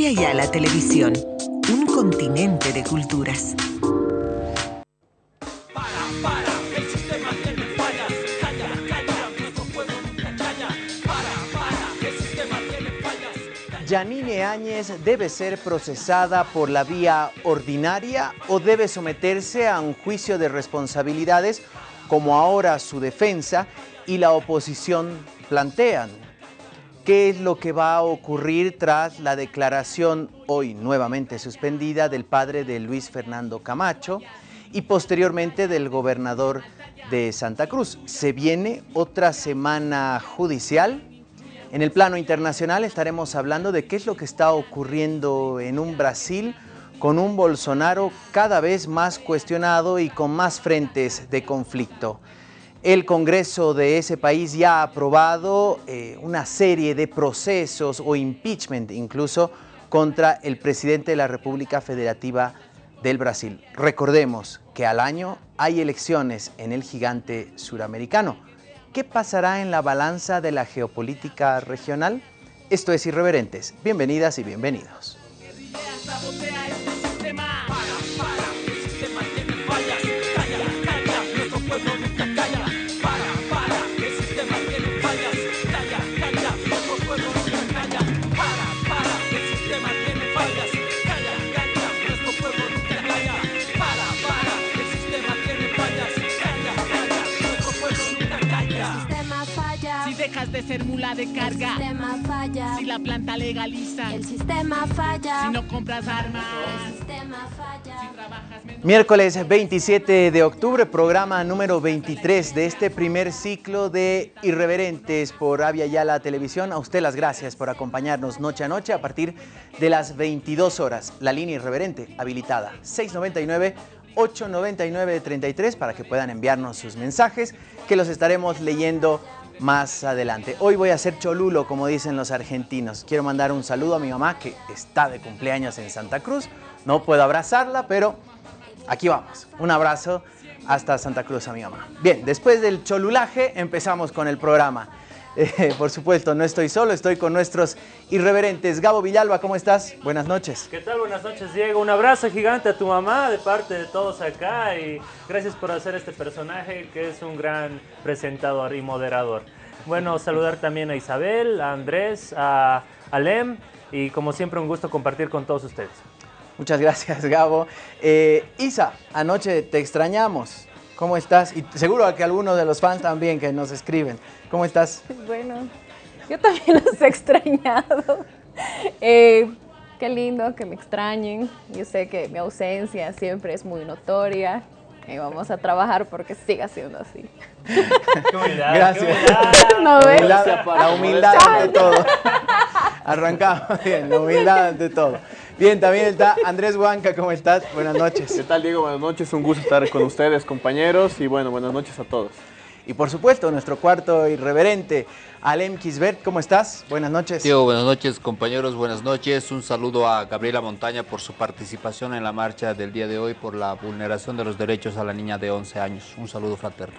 Avia Yala Televisión, un continente de culturas. Yanine Áñez debe ser procesada por la vía ordinaria o debe someterse a un juicio de responsabilidades como ahora su defensa y la oposición plantean. ¿Qué es lo que va a ocurrir tras la declaración hoy nuevamente suspendida del padre de Luis Fernando Camacho y posteriormente del gobernador de Santa Cruz? Se viene otra semana judicial en el plano internacional estaremos hablando de qué es lo que está ocurriendo en un Brasil con un Bolsonaro cada vez más cuestionado y con más frentes de conflicto. El Congreso de ese país ya ha aprobado eh, una serie de procesos o impeachment incluso contra el presidente de la República Federativa del Brasil. Recordemos que al año hay elecciones en el gigante suramericano. ¿Qué pasará en la balanza de la geopolítica regional? Esto es Irreverentes. Bienvenidas y bienvenidos. De ser mula de carga. El sistema falla. Si la planta legaliza. El sistema falla. Si no compras armas. El sistema falla. Si trabajas menos. Miércoles 27 de octubre, programa número 23 de este primer ciclo de Irreverentes por Avia Yala Televisión. A usted las gracias por acompañarnos noche a noche a partir de las 22 horas. La línea Irreverente habilitada 699 899 33 para que puedan enviarnos sus mensajes que los estaremos leyendo más adelante. Hoy voy a hacer cholulo, como dicen los argentinos. Quiero mandar un saludo a mi mamá que está de cumpleaños en Santa Cruz. No puedo abrazarla, pero aquí vamos. Un abrazo hasta Santa Cruz a mi mamá. Bien, después del cholulaje empezamos con el programa. Eh, por supuesto, no estoy solo, estoy con nuestros irreverentes. Gabo Villalba, ¿cómo estás? Buenas noches. ¿Qué tal? Buenas noches, Diego. Un abrazo gigante a tu mamá de parte de todos acá y gracias por hacer este personaje que es un gran presentador y moderador. Bueno, saludar también a Isabel, a Andrés, a Alem y como siempre un gusto compartir con todos ustedes. Muchas gracias, Gabo. Eh, Isa, anoche te extrañamos. ¿Cómo estás? Y seguro que algunos de los fans también que nos escriben. ¿Cómo estás? Bueno, yo también los he extrañado. Eh, qué lindo que me extrañen. Yo sé que mi ausencia siempre es muy notoria y vamos a trabajar porque siga siendo así. Humildad, Gracias. humildad. ¿No ves? Humildad, la humildad ante todo. Arrancamos bien, la humildad ante todo. Bien, también está Andrés Huanca, ¿cómo estás? Buenas ¿Qué noches. tal, Diego? Buenas noches, un gusto estar con ustedes, compañeros, y bueno, buenas noches a todos. Y por supuesto, nuestro cuarto irreverente, Alem Kisbert, ¿cómo estás? Buenas noches. Diego, buenas noches compañeros, buenas noches. Un saludo a Gabriela Montaña por su participación en la marcha del día de hoy por la vulneración de los derechos a la niña de 11 años. Un saludo fraterno.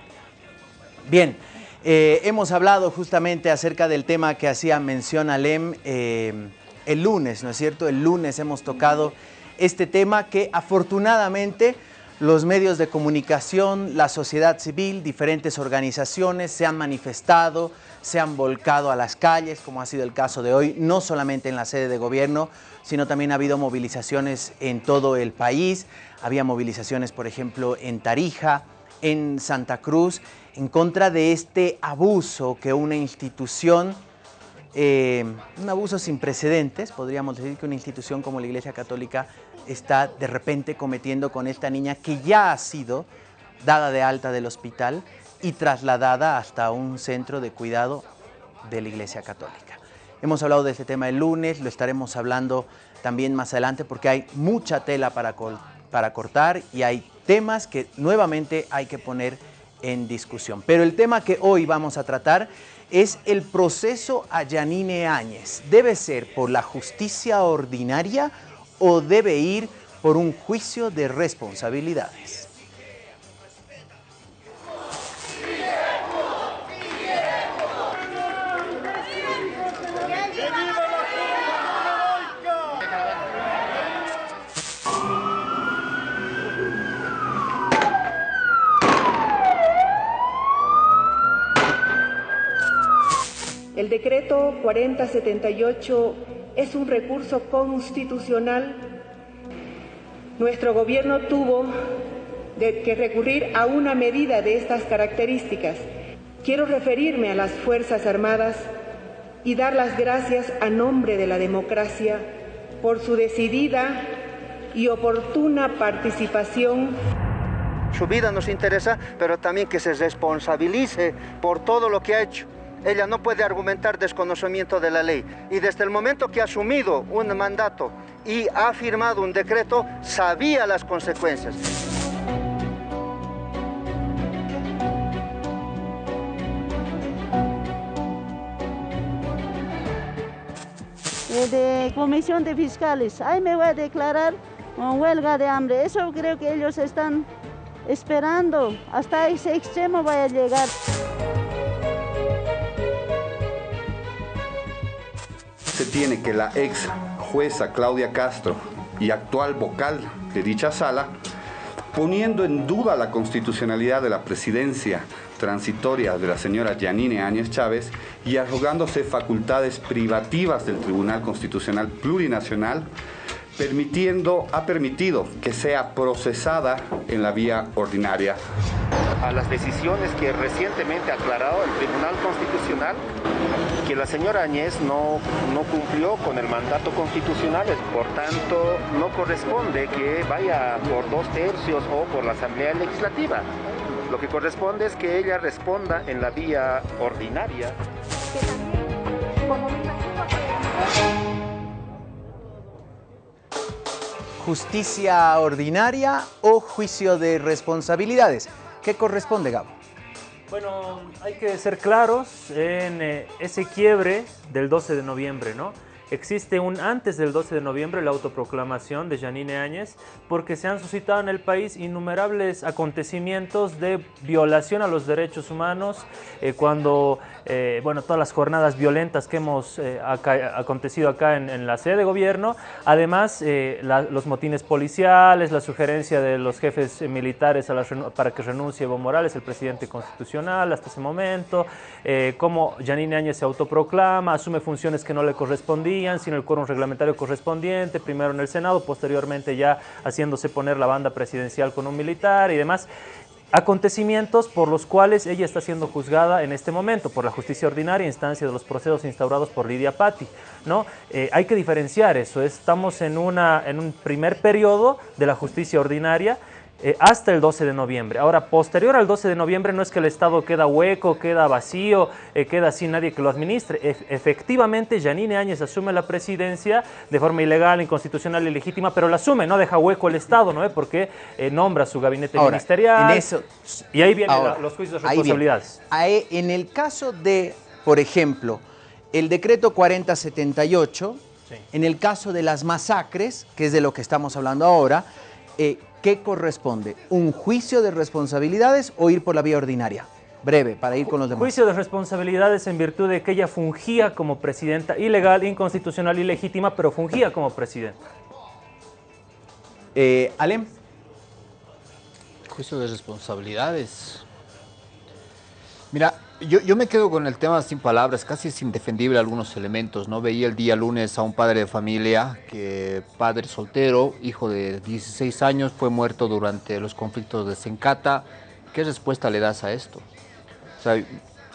Bien, eh, hemos hablado justamente acerca del tema que hacía mención Alem eh, el lunes, ¿no es cierto? El lunes hemos tocado este tema que afortunadamente los medios de comunicación, la sociedad civil, diferentes organizaciones se han manifestado, se han volcado a las calles, como ha sido el caso de hoy, no solamente en la sede de gobierno, sino también ha habido movilizaciones en todo el país. Había movilizaciones, por ejemplo, en Tarija, en Santa Cruz, en contra de este abuso que una institución eh, un abuso sin precedentes, podríamos decir que una institución como la Iglesia Católica está de repente cometiendo con esta niña que ya ha sido dada de alta del hospital y trasladada hasta un centro de cuidado de la Iglesia Católica. Hemos hablado de este tema el lunes, lo estaremos hablando también más adelante porque hay mucha tela para, para cortar y hay temas que nuevamente hay que poner en discusión. Pero el tema que hoy vamos a tratar es el proceso a Yanine Áñez. ¿Debe ser por la justicia ordinaria o debe ir por un juicio de responsabilidades? El decreto 4078 es un recurso constitucional. Nuestro gobierno tuvo que recurrir a una medida de estas características. Quiero referirme a las Fuerzas Armadas y dar las gracias a nombre de la democracia por su decidida y oportuna participación. Su vida nos interesa, pero también que se responsabilice por todo lo que ha hecho. Ella no puede argumentar desconocimiento de la ley. Y desde el momento que ha asumido un mandato y ha firmado un decreto, sabía las consecuencias. de comisión de fiscales. Ahí me voy a declarar huelga de hambre. Eso creo que ellos están esperando. Hasta ese extremo vaya a llegar. Se tiene que la ex jueza Claudia Castro y actual vocal de dicha sala, poniendo en duda la constitucionalidad de la presidencia transitoria de la señora Yanine Áñez Chávez y arrogándose facultades privativas del Tribunal Constitucional Plurinacional, permitiendo, ha permitido que sea procesada en la vía ordinaria. A las decisiones que recientemente ha aclarado el Tribunal Constitucional, que la señora Áñez no, no cumplió con el mandato constitucional, por tanto no corresponde que vaya por dos tercios o por la Asamblea Legislativa. Lo que corresponde es que ella responda en la vía ordinaria. ¿Justicia ordinaria o juicio de responsabilidades? ¿Qué corresponde, Gabo? Bueno, hay que ser claros en eh, ese quiebre del 12 de noviembre, ¿no? Existe un antes del 12 de noviembre la autoproclamación de Janine Áñez porque se han suscitado en el país innumerables acontecimientos de violación a los derechos humanos eh, cuando, eh, bueno, todas las jornadas violentas que hemos eh, acontecido acá en, la sede de gobierno, además los motines policiales, la sugerencia de los jefes militares para que renuncie Evo Morales, el presidente constitucional hasta ese momento, cómo Janine Áñez se autoproclama, asume funciones que no le correspondían, sin el quórum reglamentario correspondiente, primero en el Senado, posteriormente ya haciéndose poner la banda presidencial con un militar y demás acontecimientos por los cuales ella está siendo juzgada en este momento por la justicia ordinaria, instancia de los procesos instaurados por Lidia Patti. ¿no? Eh, hay que diferenciar eso, estamos en, una, en un primer periodo de la justicia ordinaria eh, hasta el 12 de noviembre. Ahora, posterior al 12 de noviembre no es que el Estado queda hueco, queda vacío, eh, queda sin nadie que lo administre. efectivamente, Janine Áñez asume la presidencia de forma ilegal, inconstitucional y legítima, pero la asume, no deja hueco el Estado, ¿no? Porque eh, nombra su gabinete ministerial. eso, y ahí vienen los juicios de responsabilidades. en el caso de, por ejemplo, el decreto 4078, en el caso de las masacres, que es de lo que estamos hablando ahora, ¿qué corresponde? ¿Un juicio de responsabilidades o ir por la vía ordinaria? Breve, para ir con los demás. Juicio de responsabilidades en virtud de que ella fungía como presidenta ilegal, inconstitucional, ilegítima, pero fungía como presidenta. Eh, Alem. Juicio de responsabilidades. Mira, yo, me quedo con el tema sin palabras, casi es indefendible algunos elementos, ¿no? Veía el día lunes a un padre de familia, que padre soltero, hijo de 16 años, fue muerto durante los conflictos de Sencata. ¿Qué respuesta le das a esto? O sea,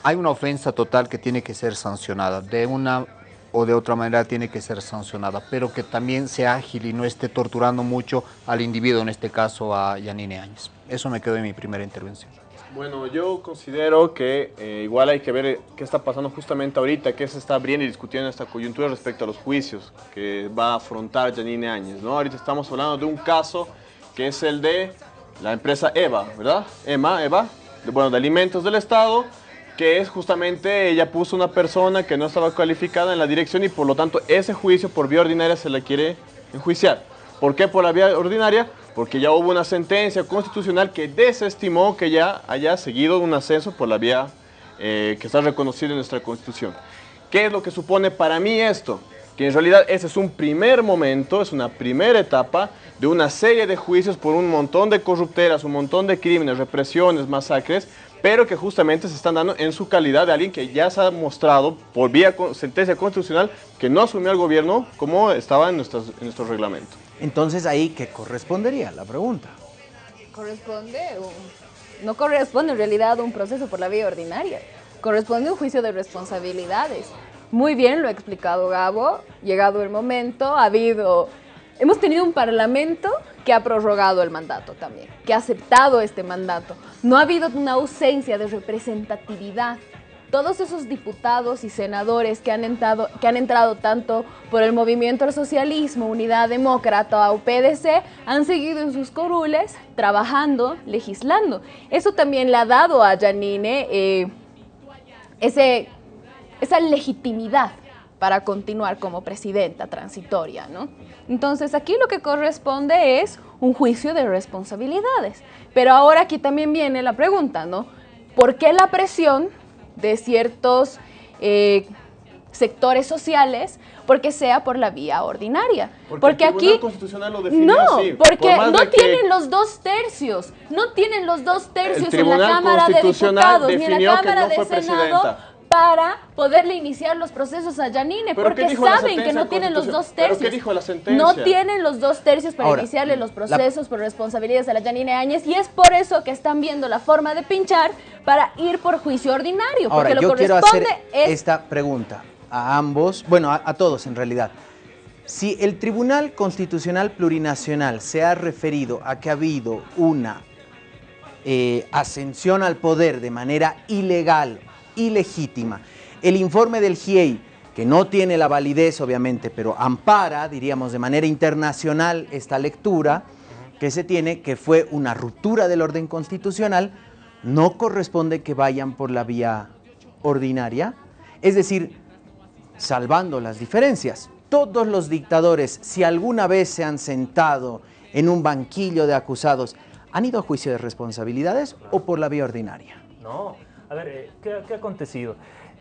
hay una ofensa total que tiene que ser sancionada, de una o de otra manera tiene que ser sancionada, pero que también sea ágil y no esté torturando mucho al individuo, en este caso a Yanine Áñez. Eso me quedó en mi primera intervención. Bueno, yo considero que eh, igual hay que ver qué está pasando justamente ahorita, qué se está abriendo y discutiendo en esta coyuntura respecto a los juicios que va a afrontar Janine Áñez. ¿no? Ahorita estamos hablando de un caso que es el de la empresa EVA, ¿verdad? EMA, EVA, de, bueno, de alimentos del Estado, que es justamente, ella puso una persona que no estaba calificada en la dirección y por lo tanto ese juicio por vía ordinaria se le quiere enjuiciar. ¿Por qué por la vía ordinaria? porque ya hubo una sentencia constitucional que desestimó que ya haya seguido un ascenso por la vía eh, que está reconocida en nuestra Constitución. ¿Qué es lo que supone para mí esto? Que en realidad ese es un primer momento, es una primera etapa de una serie de juicios por un montón de corrupteras, un montón de crímenes, represiones, masacres, pero que justamente se están dando en su calidad de alguien que ya se ha mostrado por vía sentencia constitucional que no asumió el gobierno como estaba en, nuestras- en nuestro reglamento. Entonces ahí, ¿qué correspondería? La pregunta. Corresponde, no corresponde en realidad un proceso por la vía ordinaria, corresponde un juicio de responsabilidades. Muy bien lo ha explicado Gabo, llegado el momento, ha habido, hemos tenido un parlamento que ha prorrogado el mandato también, que ha aceptado este mandato. No ha habido una ausencia de representatividad todos esos diputados y senadores que han entrado, que han entrado tanto por el movimiento al socialismo, Unidad Demócrata o PDC, han seguido en sus corules trabajando, legislando. Eso también le ha dado a Janine eh, ese, esa legitimidad para continuar como presidenta transitoria, ¿no? Entonces aquí lo que corresponde es un juicio de responsabilidades. Pero ahora aquí también viene la pregunta, ¿no? ¿Por qué la presión de ciertos eh, sectores sociales porque sea por la vía ordinaria? Porque, el Tribunal aquí Constitucional lo definió no, así, porque por no tienen los dos tercios, no tienen los dos tercios en la Cámara de Diputados ni en la Cámara no de Senado presidenta. Para poderle iniciar los procesos a Yanine, ¿Pero qué porque saben que no tienen los dos tercios. qué dijo la sentencia? No tienen los dos tercios para Ahora, iniciarle los la- procesos por responsabilidades a la Yanine Áñez y es por eso que están viendo la forma de pinchar para ir por juicio ordinario, Ahora, porque lo yo quiero corresponde hacer es esta pregunta a ambos, bueno, a, a todos en realidad. Si el Tribunal Constitucional Plurinacional se ha referido a que ha habido una eh, ascensión al poder de manera ilegal, ilegítima, el informe del GIEI, que no tiene la validez obviamente, pero ampara, diríamos, de manera internacional esta lectura que se tiene, que fue una ruptura del orden constitucional, no corresponde que vayan por la vía ordinaria, es decir, salvando las diferencias. Todos los dictadores, si alguna vez se han sentado en un banquillo de acusados, ¿han ido a juicio de responsabilidades o por la vía ordinaria? No, a ver, eh, ¿qué, ha acontecido?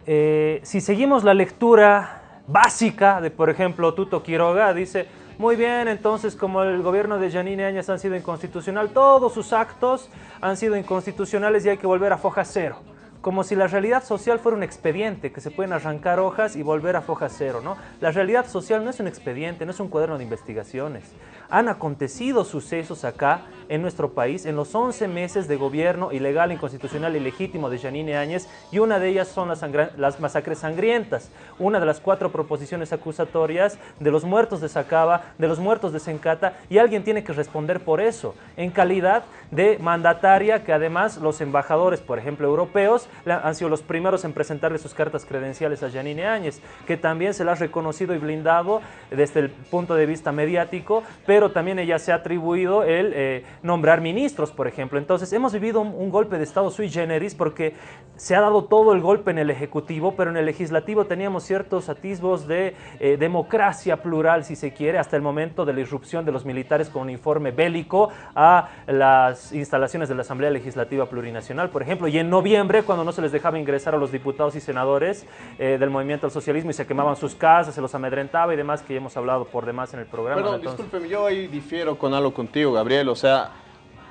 Eh, si seguimos la lectura básica de, por ejemplo, Tuto Quiroga, dice, muy bien, entonces como el gobierno de Janine Áñez han sido inconstitucional, todos sus actos han sido inconstitucionales y hay que volver a foja cero. Como si la realidad social fuera un expediente, que se pueden arrancar hojas y volver a foja cero, ¿no? La realidad social no es un expediente, no es un cuaderno de investigaciones. Han acontecido sucesos acá en nuestro país en los 11 meses de gobierno ilegal, inconstitucional y legítimo de Janine Áñez y una de ellas son las, masacres sangrientas, una de las cuatro proposiciones acusatorias de los muertos de Sacaba, de los muertos de Sencata y alguien tiene que responder por eso en calidad de mandataria que además los embajadores, por ejemplo, europeos, han sido los primeros en presentarle sus cartas credenciales a Janine Áñez, que también se la ha reconocido y blindado desde el punto de vista mediático, también ella se ha atribuido el eh, nombrar ministros, por ejemplo. Entonces, hemos vivido un, un golpe de Estado sui generis porque se ha dado todo el golpe en el Ejecutivo, pero en el Legislativo teníamos ciertos atisbos de eh, democracia plural, si se quiere, hasta el momento de la irrupción de los militares con uniforme bélico a las instalaciones de la Asamblea Legislativa Plurinacional, por ejemplo, y en noviembre, cuando no se les dejaba ingresar a los diputados y senadores eh, del movimiento al socialismo y se quemaban sus casas, se los amedrentaba y demás, que ya hemos hablado por demás en el programa. Perdón, entonces- discúlpeme, yo ahí difiero con algo contigo, Gabriel. O sea,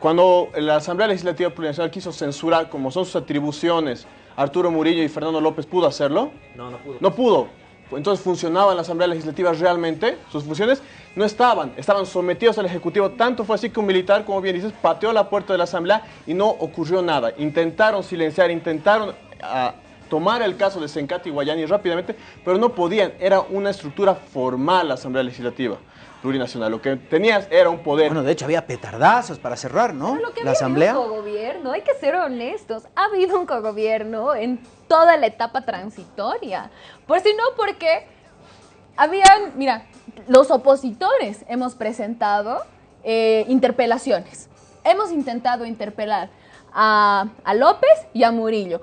cuando la Asamblea Legislativa Plurinacional quiso censurar, como son sus atribuciones, Arturo Murillo y Fernando López, ¿pudo hacerlo? No, no pudo. No pudo. Entonces, ¿funcionaba en la Asamblea Legislativa realmente? Sus funciones no estaban, estaban sometidos al Ejecutivo. Tanto fue así que un militar, como bien dices, pateó la puerta de la Asamblea y no ocurrió nada. Intentaron silenciar, intentaron ah, tomar el caso de Sencati y Guayani rápidamente, pero no podían. Era una estructura formal la Asamblea Legislativa Plurinacional. Lo que tenías era un poder. Bueno, de hecho había petardazos para cerrar, ¿no? Lo que La había asamblea. un cogobierno, hay que ser honestos. Ha habido un cogobierno en toda la etapa transitoria. Por si no, porque habían, mira, los opositores hemos presentado eh, interpelaciones. Hemos intentado interpelar a, a López y a Murillo.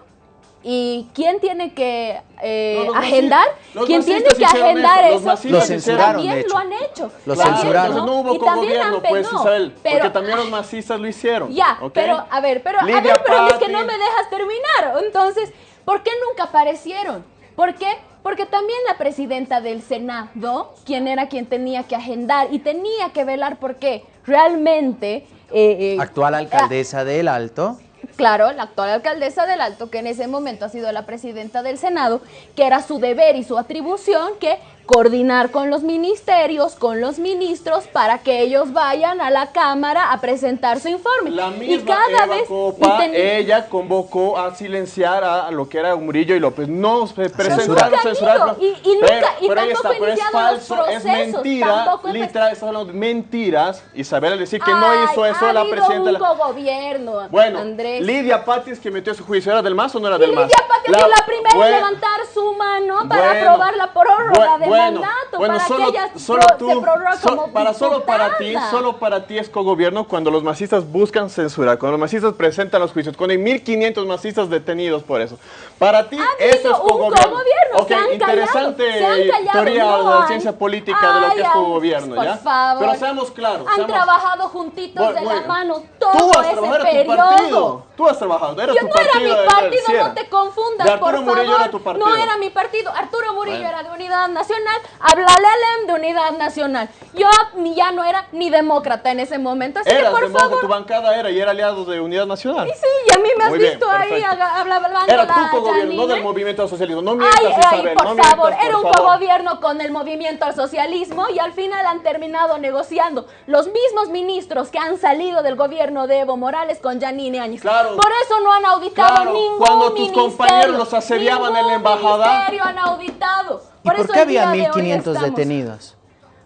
¿Y quién tiene que eh, No, los agendar? los ¿Quién tiene que agendar eso, los eso? masistas Lo censuraron, También lo han hecho. Lo También, censuraron. Entonces no hubo Y también cogobierno, han pues, no, Isabel, pero- porque también los masistas lo hicieron. Ya, ¿ok? pero a ver, pero a ver, pero es que no me dejas terminar. Entonces, ¿por qué nunca aparecieron? ¿Por qué? Porque también la presidenta del Senado, quien era quien tenía que agendar y tenía que velar porque realmente... eh, eh, Actual alcaldesa del Alto. Claro, la actual alcaldesa del Alto, que en ese momento ha sido la presidenta del Senado, que era su deber y su atribución que coordinar con los ministerios, con los ministros, para que ellos vayan a la Cámara a presentar su informe. La y misma cada Eva vez... Copa, y ten- ella convocó a silenciar a lo que era Murillo y López. No se presentaron, censuraron. y- y nunca- pero, y pero tampoco está, pero es iniciaron los falso, es procesos, mentira. Literal, hablando de mentiras. Isabel al decir que no hizo eso ha la presidenta. un la- cogobierno, Bueno, Andrés. Lidia Patis que metió su juicio, ¿era del MAS o no era Y del MAS? Lidia Pati ha sido la primera Bueno, en levantar su mano para bueno, aprobar la prórroga de bueno, mandato, bueno, para solo, que ella solo pro- tú, se prorrogue so- como para solo para ti, solo para ti es cogobierno cuando los masistas buscan censura, cuando los masistas presentan los juicios, cuando hay 1500 masistas detenidos por eso. Para ti eso es cogobierno. cogobierno, Ok, se han interesante callado, teoría no de la ciencia política de lo que es cogobierno, por ¿ya? favor. Pero seamos claros. Han seamos- trabajado juntitos Bueno, de la mano Tú todo has ese trabajado, era tu periodo. partido. Tú has trabajado, era Yo tu no era partido. mi era- partido, sí era. no te confundas, por favor. era tu partido. No era mi partido. Arturo Murillo Bueno. era de Unidad Nacional. Háblale al de Unidad Nacional. Yo ni ya no era ni demócrata en ese momento. Así que Eras por demócrata, favor. tu bancada era y era aliado de Unidad Nacional. Sí, y a mí me has Muy bien, visto ahí aga- habla- hablando Era tu cogobierno, no del movimiento al socialismo. No mientas, Ay, ay, Isabel, por no mientas, favor, era por un cogobierno con el movimiento al socialismo y al final han terminado negociando los mismos ministros que han salido del gobierno de Evo Morales con Janine Áñez. Claro. Por eso no han auditado Claro, ningún cuando tus compañeros los asediaban en la embajada. han auditado. ¿Y por, qué había de hoy 1500 estamos- detenidos?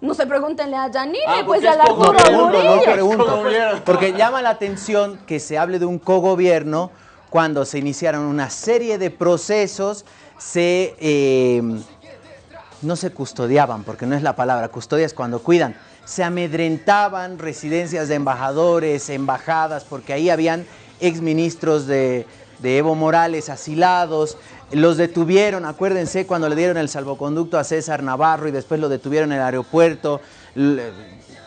No se pregúntenle a Janine, Ah, pues es Arturo No pregunto, no pregunto. Porque llama la atención que se hable de un cogobierno cuando se iniciaron una serie de procesos, se eh, no se custodiaban, porque no es la palabra, custodia es cuando cuidan. Se amedrentaban residencias de embajadores, embajadas, porque ahí habían exministros de, de Evo Morales asilados. Los detuvieron, acuérdense cuando le dieron el salvoconducto a César Navarro y después lo detuvieron en el aeropuerto.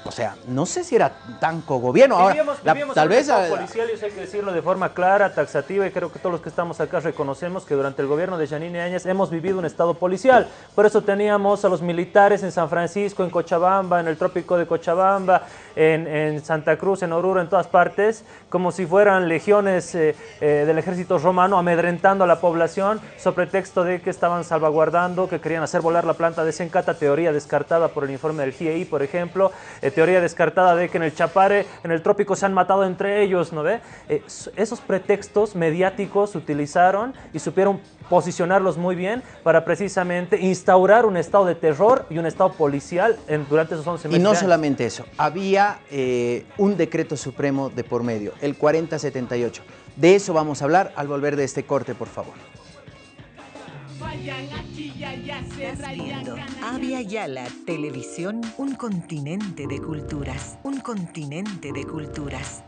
O sea, no sé si era tan cogobierno. Ahora, Vivíamos- la- vivíamos tal un vez... Estado policial, y eso hay que decirlo de forma clara, taxativa, y creo que todos los que estamos acá reconocemos que durante el gobierno de Janine Áñez hemos vivido un estado policial. Por eso teníamos a los militares en San Francisco, en Cochabamba, en el trópico de Cochabamba, en, en Santa Cruz, en Oruro, en todas partes, como si fueran legiones eh, eh, del ejército romano amedrentando a la población, sobre pretexto de que estaban salvaguardando, que querían hacer volar la planta de Sencata, teoría descartada por el informe del GIEI, por ejemplo, eh, teoría descartada de que en el Chapare, en el trópico se han matado entre ellos, ¿no ve? Eh, esos pretextos mediáticos se utilizaron y supieron posicionarlos muy bien para precisamente instaurar un estado de terror y un estado policial en- durante esos 11 Y meses. no de años. solamente eso, había eh, un decreto supremo de por medio, el 4078. De eso vamos a hablar al volver de este corte, por favor. Estás viendo. Avia Yala Televisión, un continente de culturas, un continente de culturas.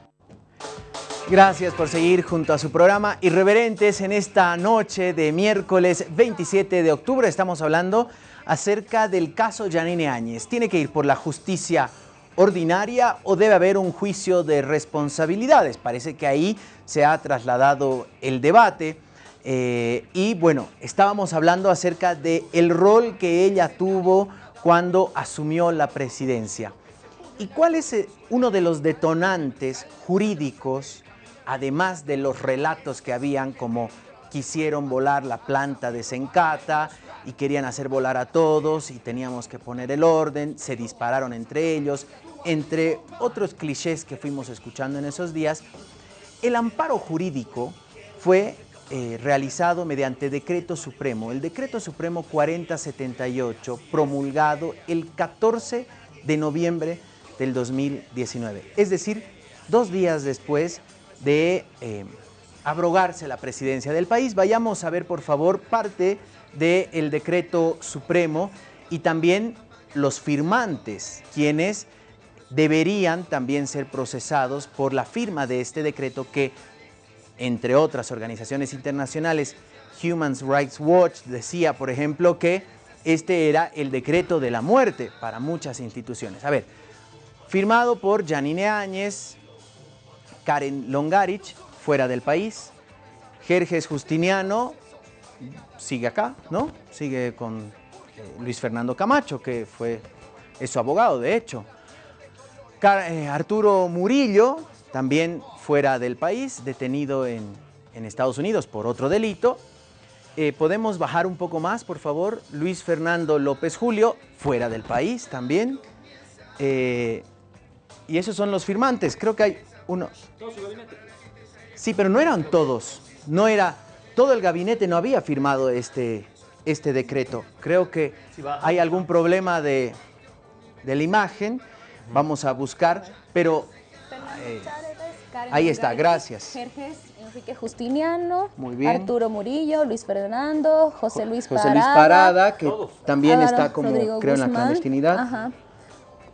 Gracias por seguir junto a su programa Irreverentes en esta noche de miércoles 27 de octubre. Estamos hablando acerca del caso Janine Áñez. ¿Tiene que ir por la justicia ordinaria o debe haber un juicio de responsabilidades? Parece que ahí se ha trasladado el debate. Eh, y bueno, estábamos hablando acerca del el rol que ella tuvo cuando asumió la presidencia. ¿Y cuál es eh, uno de los detonantes jurídicos, además de los relatos que habían como quisieron volar la planta de Sencata y querían hacer volar a todos y teníamos que poner el orden, se dispararon entre ellos, entre otros clichés que fuimos escuchando en esos días, el amparo jurídico fue eh, realizado mediante decreto supremo, el decreto supremo 4078, promulgado el 14 de noviembre del 2019, es decir, dos días después de eh, abrogarse la presidencia del país. Vayamos a ver, por favor, parte del decreto supremo y también los firmantes, quienes deberían también ser procesados por la firma de este decreto que, entre otras organizaciones internacionales, Human Rights Watch decía, por ejemplo, que este era el decreto de la muerte para muchas instituciones. A ver, firmado por Janine Áñez, Karen Longarich, fuera del país, Jerjes Justiniano, sigue acá, ¿no? Sigue con eh, Luis Fernando Camacho, que fue, es su abogado, de hecho. Eh, Arturo Murillo también fuera del país, detenido en, en Estados Unidos por otro delito. Eh, ¿Podemos bajar un poco más, por favor? Luis Fernando López Julio, fuera del país también. Eh, y esos son los firmantes. Creo que hay uno. Sí, pero no eran todos. No era. Todo el gabinete no había firmado este, este decreto. Creo que hay algún problema de, de la imagen. Vamos a buscar, pero. eh, Ahí está, gracias. Jerjes Enrique Justiniano, Muy bien. Arturo Murillo, Luis Fernando, José Luis José Parada. Luis Parada, que también Álvaro está como, Rodrigo creo, en la clandestinidad. Ajá.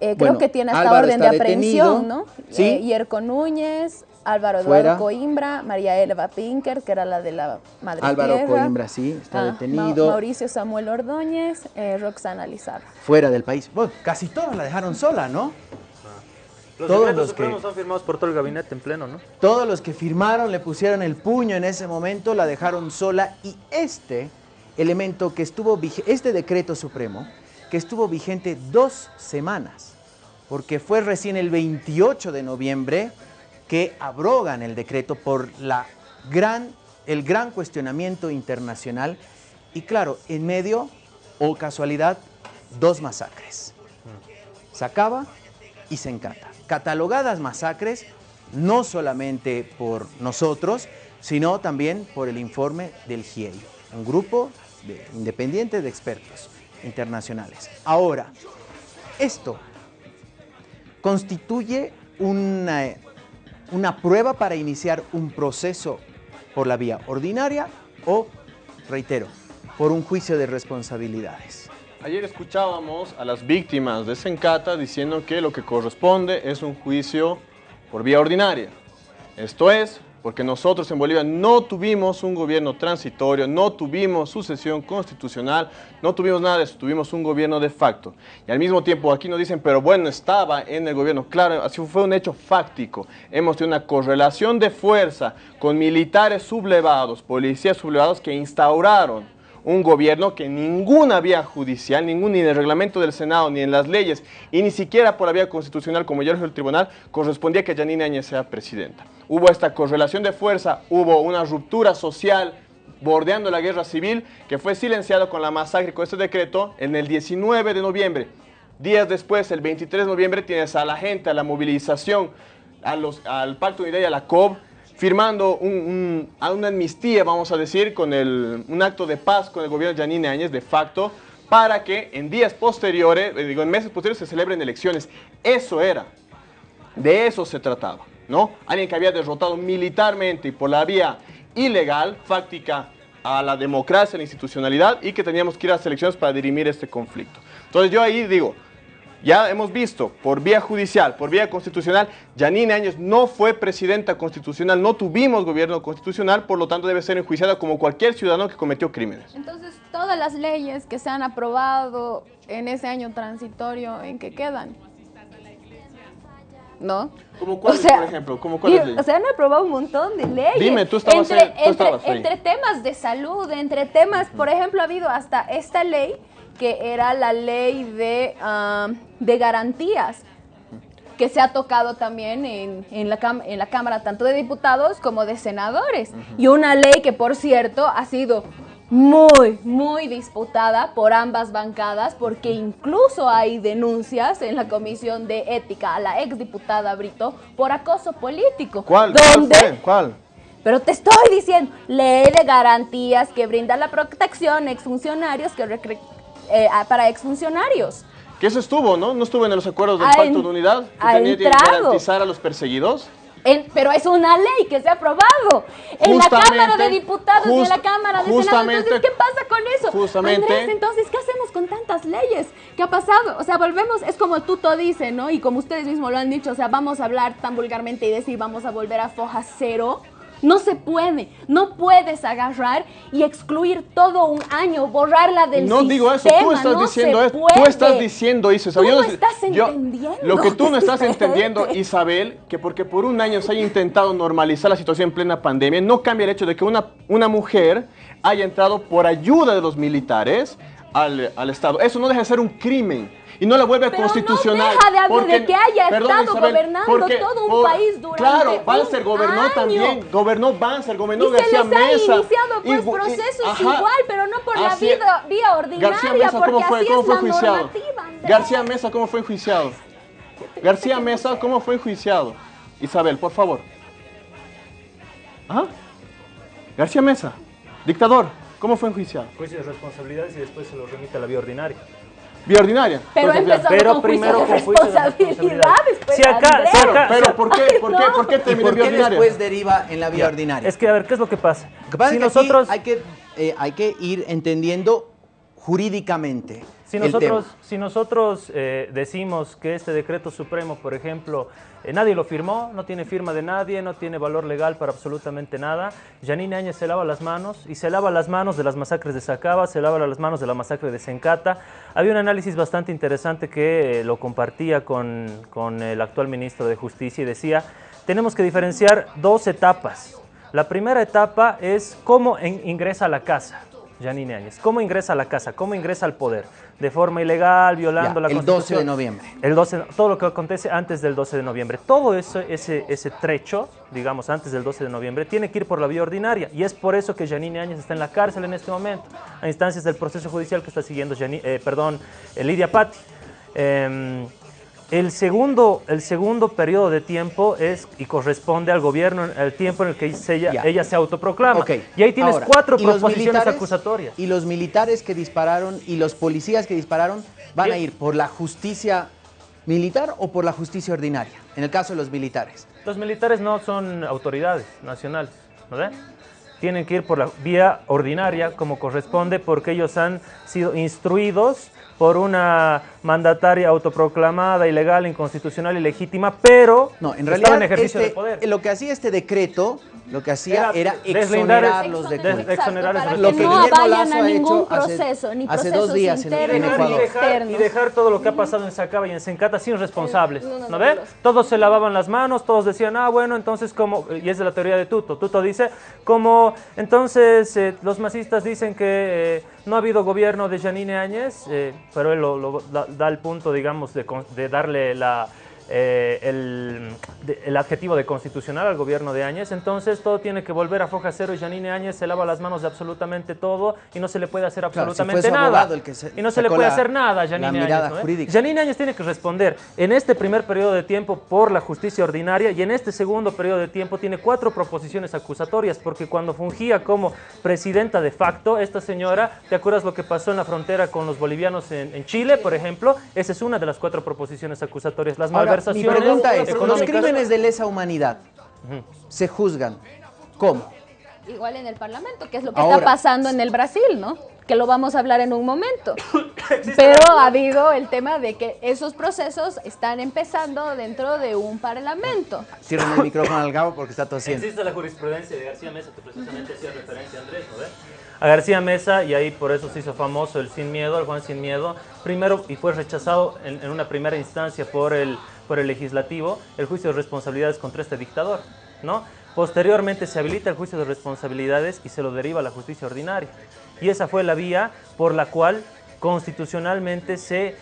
Eh, Bueno, creo que tiene hasta Álvaro orden de detenido. aprehensión, ¿no? Sí. Eh, Yerko Núñez, Álvaro Fuera. Eduardo Coimbra, María Elba Pinker, que era la de la Madre Álvaro Tierra. Coimbra, sí, está Ah, Ma- detenido. Mauricio Samuel Ordóñez, eh, Roxana Lizarra. Fuera del país. Bueno, casi todos la dejaron sola, ¿no? Los Todos los que- supremos son firmados por todo el gabinete en pleno, ¿no? Todos los que firmaron le pusieron el puño en ese momento, la dejaron sola y este elemento que estuvo este decreto supremo que estuvo vigente dos semanas, porque fue recién el 28 de noviembre que abrogan el decreto por la gran, el gran cuestionamiento internacional y claro, en medio, o casualidad, dos masacres. Se acaba y se encata. Catalogadas masacres no solamente por nosotros, sino también por el informe del GIEI, un grupo de- independiente de expertos internacionales. Ahora, esto constituye una, una prueba para iniciar un proceso por la vía ordinaria o, reitero, por un juicio de responsabilidades. Ayer escuchábamos a las víctimas de Sencata diciendo que lo que corresponde es un juicio por vía ordinaria. Esto es, porque nosotros en Bolivia no tuvimos un gobierno transitorio, no tuvimos sucesión constitucional, no tuvimos nada de eso, tuvimos un gobierno de facto. Y al mismo tiempo aquí nos dicen, pero bueno, estaba en el gobierno. Claro, así fue un hecho fáctico. Hemos tenido una correlación de fuerza con militares sublevados, policías sublevados que instauraron un gobierno que ninguna vía judicial, ningún ni en el reglamento del Senado, ni en las leyes, y ni siquiera por la vía constitucional, como ya dijo el tribunal, correspondía que Yanine Áñez sea presidenta. Hubo esta correlación de fuerza, hubo una ruptura social bordeando la guerra civil, que fue silenciado con la masacre, con este decreto, en el 19 de noviembre. Días después, el 23 de noviembre, tienes a la gente, a la movilización, al Pacto de Unidad y a la COB, firmando una amnistía, vamos a decir, con el, un acto de paz con el gobierno de Yanine Áñez, de facto, para que en días posteriores, eh, digo, en meses posteriores se celebren elecciones. Eso era. De eso se trataba, ¿no? Alguien que había derrotado militarmente y por la vía ilegal, fáctica, a la democracia, a la institucionalidad y que teníamos que ir a las elecciones para dirimir este conflicto. Entonces yo ahí digo, ya hemos visto por vía judicial, por vía constitucional, Yanine Áñez no fue presidenta constitucional, no tuvimos gobierno constitucional, por lo tanto debe ser enjuiciada como cualquier ciudadano que cometió crímenes. Entonces, todas las leyes que se han aprobado en ese año transitorio, ¿en qué quedan? ¿No? ¿Como cuáles, O sea, por ejemplo? ¿Como cuáles Y, leyes? o sea, han aprobado un montón de leyes. Dime, tú estabas entre, ahí, tú entre- estabas ahí. entre temas de salud, entre temas, por ejemplo, ha habido hasta esta ley que era la ley de, ah, de garantías que se ha tocado también en, en la en la Cámara tanto de diputados como de senadores. Y una ley que, por cierto, ha sido muy, muy disputada por ambas bancadas porque incluso hay denuncias en la Comisión de Ética a la exdiputada Brito por acoso político. ¿Cuál? ¿Cuál Donde fue? ¿Cuál? pero te estoy diciendo, ley de garantías que brinda la protección a exfuncionarios que eh, para exfuncionarios. Que eso estuvo, ¿no? No estuvo en los acuerdos del Ha Pacto en- de Unidad, que tenía que garantizar a los perseguidos. En- pero es una ley que se ha aprobado en la Cámara de Diputados y en la Cámara de Senadores. justamente- Entonces, ¿qué pasa con eso? justamente- Andrés, entonces, ¿qué hacemos con tantas leyes? ¿Qué ha pasado? O sea, volvemos, es como Tuto dice, ¿no? Y como ustedes mismos lo han dicho, o sea, vamos a hablar tan vulgarmente y decir, vamos a volver a foja cero. No se puede, no puedes agarrar y excluir todo un año, borrarla del No sistema. digo eso, tú estás no diciendo eso. Tú estás diciendo eso. Tú Yo no estás yo- entendiendo. Lo que tú no es estás entendiendo, Isabel, que porque por un año se haya intentado normalizar la situación en plena pandemia, no cambia el hecho de que una, una mujer haya entrado por ayuda de los militares al, al Estado. Eso no deja de ser un crimen. Y no la vuelve Pero no constitucional. deja de haber- porque- de que haya perdón, estado Isabel, gobernando porque todo un por- país durante Claro, Banzer gobernó año. también, gobernó Banzer, gobernó Y se García les ha Mesa. iniciado pues, y- y- procesos ajá. igual, pero no por la vida, vía ordinaria, García Mesa, porque ¿cómo fue, así cómo es fue la enjuiciado? normativa, Andrés. García Mesa, ¿cómo fue enjuiciado? García Mesa, ¿cómo fue enjuiciado? Isabel, por favor. ¿Ah? García Mesa, dictador, ¿cómo fue enjuiciado? Juicio de responsabilidades y después se lo remite a la vía ordinaria. Vía ordinaria. Pero empezó Pero con primero juicio de responsabilidades, pues, Si acá- Andrés. si acá- Pero, ¿por qué, Ay, por qué, no. por qué ¿Y terminó por en vía ordinaria? después deriva en la vía Ya. ordinaria? Es que, a ver, ¿qué es lo que pasa? Lo que pasa si es que nosotros, hay que, eh, hay que ir entendiendo jurídicamente Si nosotros, si nosotros eh, decimos que este decreto supremo, por ejemplo, eh, nadie lo firmó, no tiene firma de nadie, no tiene valor legal para absolutamente nada, Janine Áñez se lava las manos y se lava las manos de las masacres de Sacaba, se lava las manos de la masacre de Sencata. Había un análisis bastante interesante que eh, lo compartía con, con el actual ministro de Justicia y decía, tenemos que diferenciar dos etapas. La primera etapa es cómo en- ingresa a la casa. Janine Áñez. ¿Cómo ingresa a la casa? ¿Cómo ingresa al poder? ¿De forma ilegal, violando Ya, la el 12 Constitución? de noviembre. El 12, todo lo que acontece antes del 12 de noviembre. Todo eso, ese, ese trecho, digamos, antes del 12 de noviembre, tiene que ir por la vía ordinaria. Y es por eso que Janine Áñez está en la cárcel en este momento, a instancias del proceso judicial que está siguiendo Jani- eh, perdón, eh, Lidia Patti. Em, el segundo, el segundo periodo de tiempo es y corresponde al gobierno, el tiempo en el que se- ella, se autoproclama. Y ahí tienes ahora, cuatro ¿y los proposiciones acusatorias. Y los militares que dispararon y los policías que dispararon van a ir por la justicia militar o por la justicia ordinaria, en el caso de los militares. Los militares no son autoridades nacionales, ¿no? Tienen que ir por la vía ordinaria como corresponde porque ellos han sido instruidos por una mandataria autoproclamada, ilegal, inconstitucional, ilegítima, pero No, en estaba realidad en ejercicio este- de poder. lo que hacía este decreto, lo que hacía Era era, deslindar- exonerarlos de Des- culpa. exonerar para que Lo que no Guillermo vayan Lazo a ha ningún hecho hace- proceso, ni hace procesos dos días en- en Ecuador. y dejar, y externos. dejar todo lo que ha pasado en Sacaba y en Sencata sin responsables, No, no, no, ¿no ve? no, no. Todos se lavaban las manos, todos decían, ah, bueno, entonces como, y es de la teoría de Tuto, Tuto dice, como, entonces eh, los masistas dicen que eh, no ha habido gobierno de Janine Áñez, eh, pero él lo, lo da, da el punto, digamos, de, de darle la... eh, el, de- el adjetivo de constitucional al gobierno de Áñez, entonces todo tiene que volver a foja cero y Janine Áñez se lava las manos de absolutamente todo y no se le puede hacer Claro, si fue absolutamente nada. abogado el que se y no se le puede la- hacer nada a Janine Áñez. ¿no, eh? Janine Áñez tiene que responder en este primer periodo de tiempo por la justicia ordinaria y en este segundo periodo de tiempo tiene cuatro proposiciones acusatorias porque cuando fungía como presidenta de facto, esta señora, ¿te acuerdas lo que pasó en la frontera con los bolivianos en, en Chile, por ejemplo? Esa es una de las cuatro proposiciones acusatorias. Las Ahora, mi malversaciones pregunta es, los económicas- crímenes de lesa humanidad se juzgan, ¿cómo? Igual en el Parlamento, que es lo que Ahora. está pasando en el Brasil, ¿no? Que lo vamos a hablar en un momento. Pero ha habido el tema de que esos procesos están empezando dentro de un Parlamento. Cierren el micrófono al Gabo porque está tosiendo. Existe la jurisprudencia de García Mesa que precisamente hacía referencia a Andrés, ¿no ve? A García Mesa, y ahí por eso se hizo famoso el Sin Miedo, el Juan Sin Miedo, primero, y fue rechazado en, en una primera instancia por el, por el legislativo, el juicio de responsabilidades contra este dictador, ¿no? Posteriormente se habilita el juicio de responsabilidades y se lo deriva a la justicia ordinaria. Y esa fue la vía por la cual constitucionalmente se,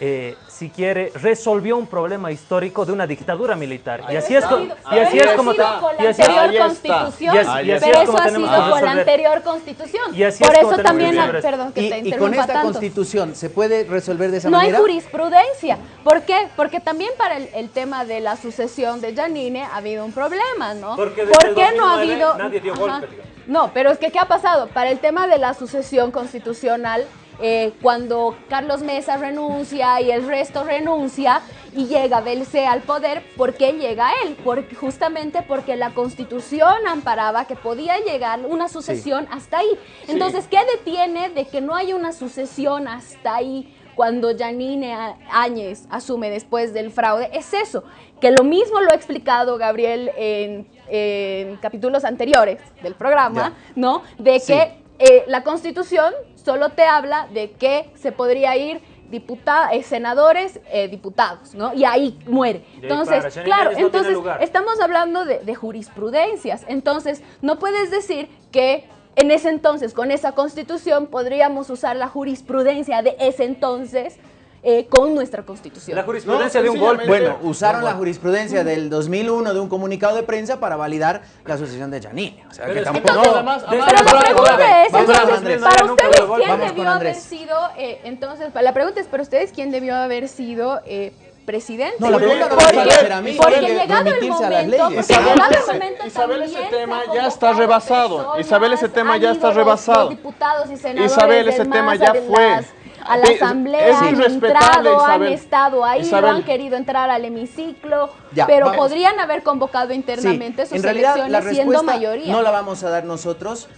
eh, si quiere, resolvió un problema histórico de una dictadura militar. Y así es, co- y así es como... Pero eso ha sido con la y así- anterior ahí está. constitución, Y así- y así pero es eso como ha tenemos sido que con la anterior constitución. Y así Por es como eso tenemos también, la- perdón que Y, te y con interrumpa esta tanto. constitución, ¿se puede resolver de esa No hay manera? jurisprudencia. ¿Por qué? Porque también para el, el tema de la sucesión de Janine ha habido un problema, ¿no? Porque desde ¿Por el qué no ha 2009 habido... nadie dio golpe. No, pero es que ¿qué ha pasado? Para el tema de la sucesión constitucional, eh, cuando Carlos Mesa renuncia y el resto renuncia y llega Belce al poder, ¿por qué llega él? Porque, justamente porque la constitución amparaba que podía llegar una sucesión hasta ahí. Entonces, ¿qué detiene de que no haya una sucesión hasta ahí? Cuando Janine Áñez asume después del fraude, es eso, que lo mismo lo ha explicado Gabriel en, en capítulos anteriores del programa, ¿no? De Sí. que eh, la constitución solo te habla de que se podría ir diputados, senadores, eh, diputados, ¿no? Y ahí muere. Entonces, claro, no entonces estamos hablando de, de jurisprudencias. Entonces, no puedes decir que en ese entonces, con esa constitución, podríamos usar la jurisprudencia de ese entonces eh, con nuestra constitución. La jurisprudencia de un golpe. Bueno, usaron la jurisprudencia del 2001 de un comunicado de prensa para validar la asociación de Janine. O sea, Pero que tampoco... todo- además- Pero la pregunta es, entonces, para ustedes. ¿quién debió haber sido, eh, entonces, la pregunta es, para ustedes, ¿quién debió haber sido eh, presidente? No, la pregunta no me porque, va a hacer a mí, porque llegado el remitirse a las momento, leyes. porque Isabel, llegado el ese- momento Isabel, ese tema ya está rebasado. personas, Isabel, ese tema ya está rebasado. los diputados y senadores Isabel, ese tema ya fue. A la es asamblea, han entrado, han estado ahí, Isabel. no han querido entrar al hemiciclo, Ya, pero vamos. podrían haber convocado Sí, internamente sus en realidad la elecciones siendo mayoría. no la vamos a dar nosotros.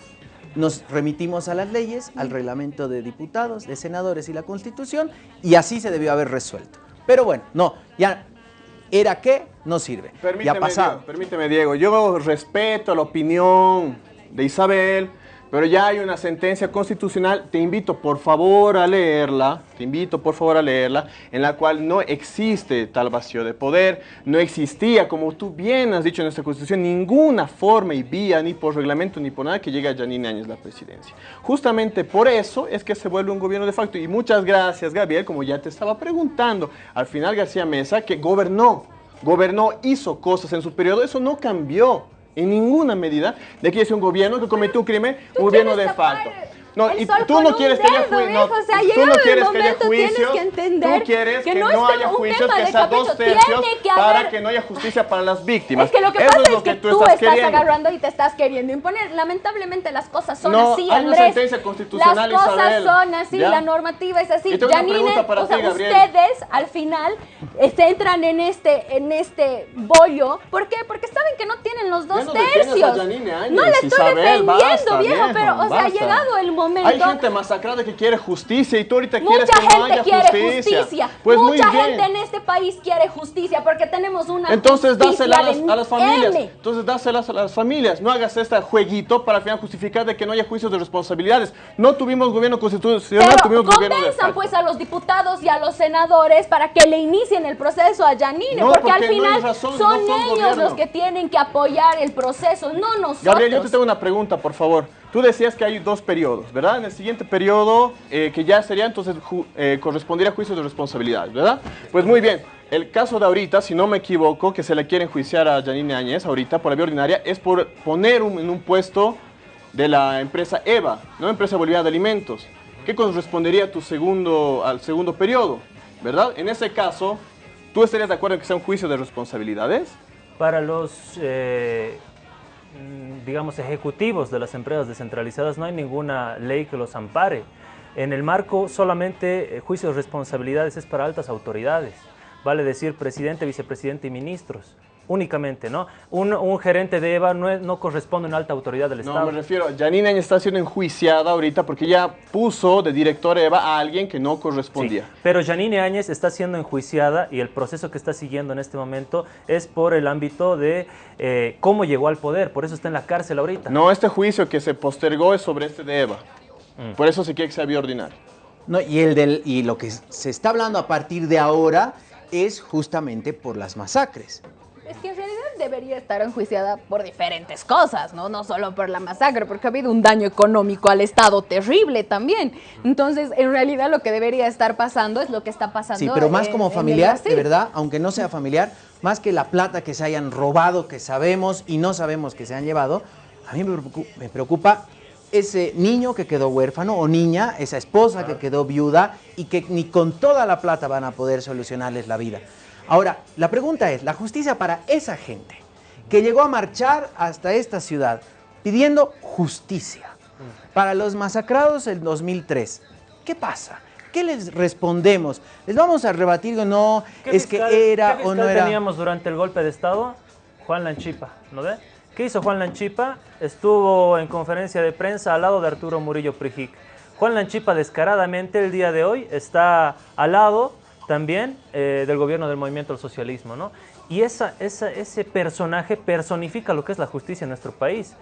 Nos remitimos a las leyes, al reglamento de diputados, de senadores y la constitución, y así se debió haber resuelto. Pero bueno, no, ya era que no sirve. ya Permíteme, ha pasado. Diego, permíteme, Diego. Yo respeto la opinión de Isabel, pero ya hay una sentencia constitucional. Te invito, por favor, a leerla. Te invito, por favor, a leerla, en la cual no existe tal vacío de poder. No existía, como tú bien has dicho en nuestra constitución, ninguna forma y vía, ni por reglamento, ni por nada, que llegue a Janine Áñez la presidencia. Justamente por eso es que se vuelve un gobierno de facto. Y muchas gracias, Gabriel, como ya te estaba preguntando. Al final, García Mesa, que gobernó gobernó, hizo cosas en su periodo, eso no cambió en ninguna medida de que es un gobierno que cometió un crimen, un gobierno de facto. No, y tú no quieres que haya juicios. viejo, o sea, tú no el quieres que haya juicios. que entender tú quieres que que, no no, es haya juicios, que sea dos tercios tiene que para haber- que no haya justicia para las víctimas. Es que lo que Eso pasa es es, lo que, tú, tú estás estás queriendo. agarrando y te estás queriendo imponer. Lamentablemente las cosas son No, así, hay una Andrés. sentencia constitucional, las cosas Isabel. son así, ¿Ya? la normativa es así. Janine, para o sea, ti, ustedes al final se entran en este, en este bollo. ¿Por qué? Porque saben que no tienen los dos no tercios. No le estoy defendiendo, viejo, pero o sea, ha llegado el momento. Hay gente masacrada que quiere justicia y tú ahorita quieres que no gente haya quiere justicia. justicia. Pues muy Mucha bien. gente en este país quiere justicia porque tenemos una Entonces dásela a las, de a las familias. M. Entonces dáselas a las familias. No hagas este jueguito para al final justificar de que no haya juicios de responsabilidades. No tuvimos gobierno constitucional, Pero tuvimos gobierno de pues a los diputados y a los senadores para que le inicien el proceso a Janine, No, porque, al porque no final razón, son no son ellos gobierno. los que tienen que apoyar el proceso, no nosotros. Gabriel, yo te tengo una pregunta, por favor. Tú decías que hay dos periodos, ¿verdad? En el siguiente periodo, eh, que ya sería entonces eh, a juicios de responsabilidad, ¿verdad? Pues muy bien. El caso de ahorita, si no me equivoco, que se le quiere enjuiciar a Janine Áñez ahorita por la vía ordinaria, es por poner en un puesto de la empresa EVA, ¿no? Empresa Boliviana de Alimentos, que correspondería a tu segundo, al segundo periodo, ¿verdad? En ese caso, ¿tú estarías de acuerdo en que sea un juicio de responsabilidades? Para los, eh, digamos, ejecutivos de las empresas descentralizadas no hay ninguna ley que los ampare. En el marco solamente eh, juicio de responsabilidades es para altas autoridades, vale decir presidente, vicepresidente y ministros, únicamente, ¿no? Un, un gerente de EVA no, es- no corresponde a una alta autoridad del No, Estado. me refiero, Janine Áñez está siendo enjuiciada ahorita porque ella puso de director EVA a alguien que no correspondía. Sí, pero Janine Áñez está siendo enjuiciada y el proceso que está siguiendo en este momento es por el ámbito de eh, cómo llegó al poder, por eso está en la cárcel ahorita. No, este juicio que se postergó es sobre este de EVA. Mm. Por eso se quiere que sea vía ordinaria. No, y, el del, y lo que se está hablando a partir de ahora es justamente por las masacres. Es que en realidad debería estar enjuiciada por diferentes cosas, ¿no? No solo por la masacre, porque ha habido un daño económico al Estado terrible también. Entonces, en realidad lo que debería estar pasando es lo que está pasando. Sí, pero más en- como familiar, de verdad, aunque no sea familiar, más que la plata que se hayan robado, que sabemos y no sabemos que se han llevado, a mí me preocupa ese niño que quedó huérfano o niña, esa esposa que quedó viuda y que ni con toda la plata van a poder solucionarles la vida. Ahora, la pregunta es, la justicia para esa gente que llegó a marchar hasta esta ciudad pidiendo justicia para los masacrados en 2003, ¿qué pasa? ¿Qué les respondemos? ¿Les vamos a rebatir o no? ¿Qué ¿Es fiscal- que era qué o no era? teníamos durante el golpe de Estado? Juan Lanchipa, ¿no ve? ¿Qué hizo Juan Lanchipa? Estuvo en conferencia de prensa al lado de Arturo Murillo Prijic. Juan Lanchipa descaradamente el día de hoy está al lado también eh, del gobierno del movimiento al socialismo, ¿no? Y esa, esa- ese personaje personifica lo que es la justicia en nuestro país.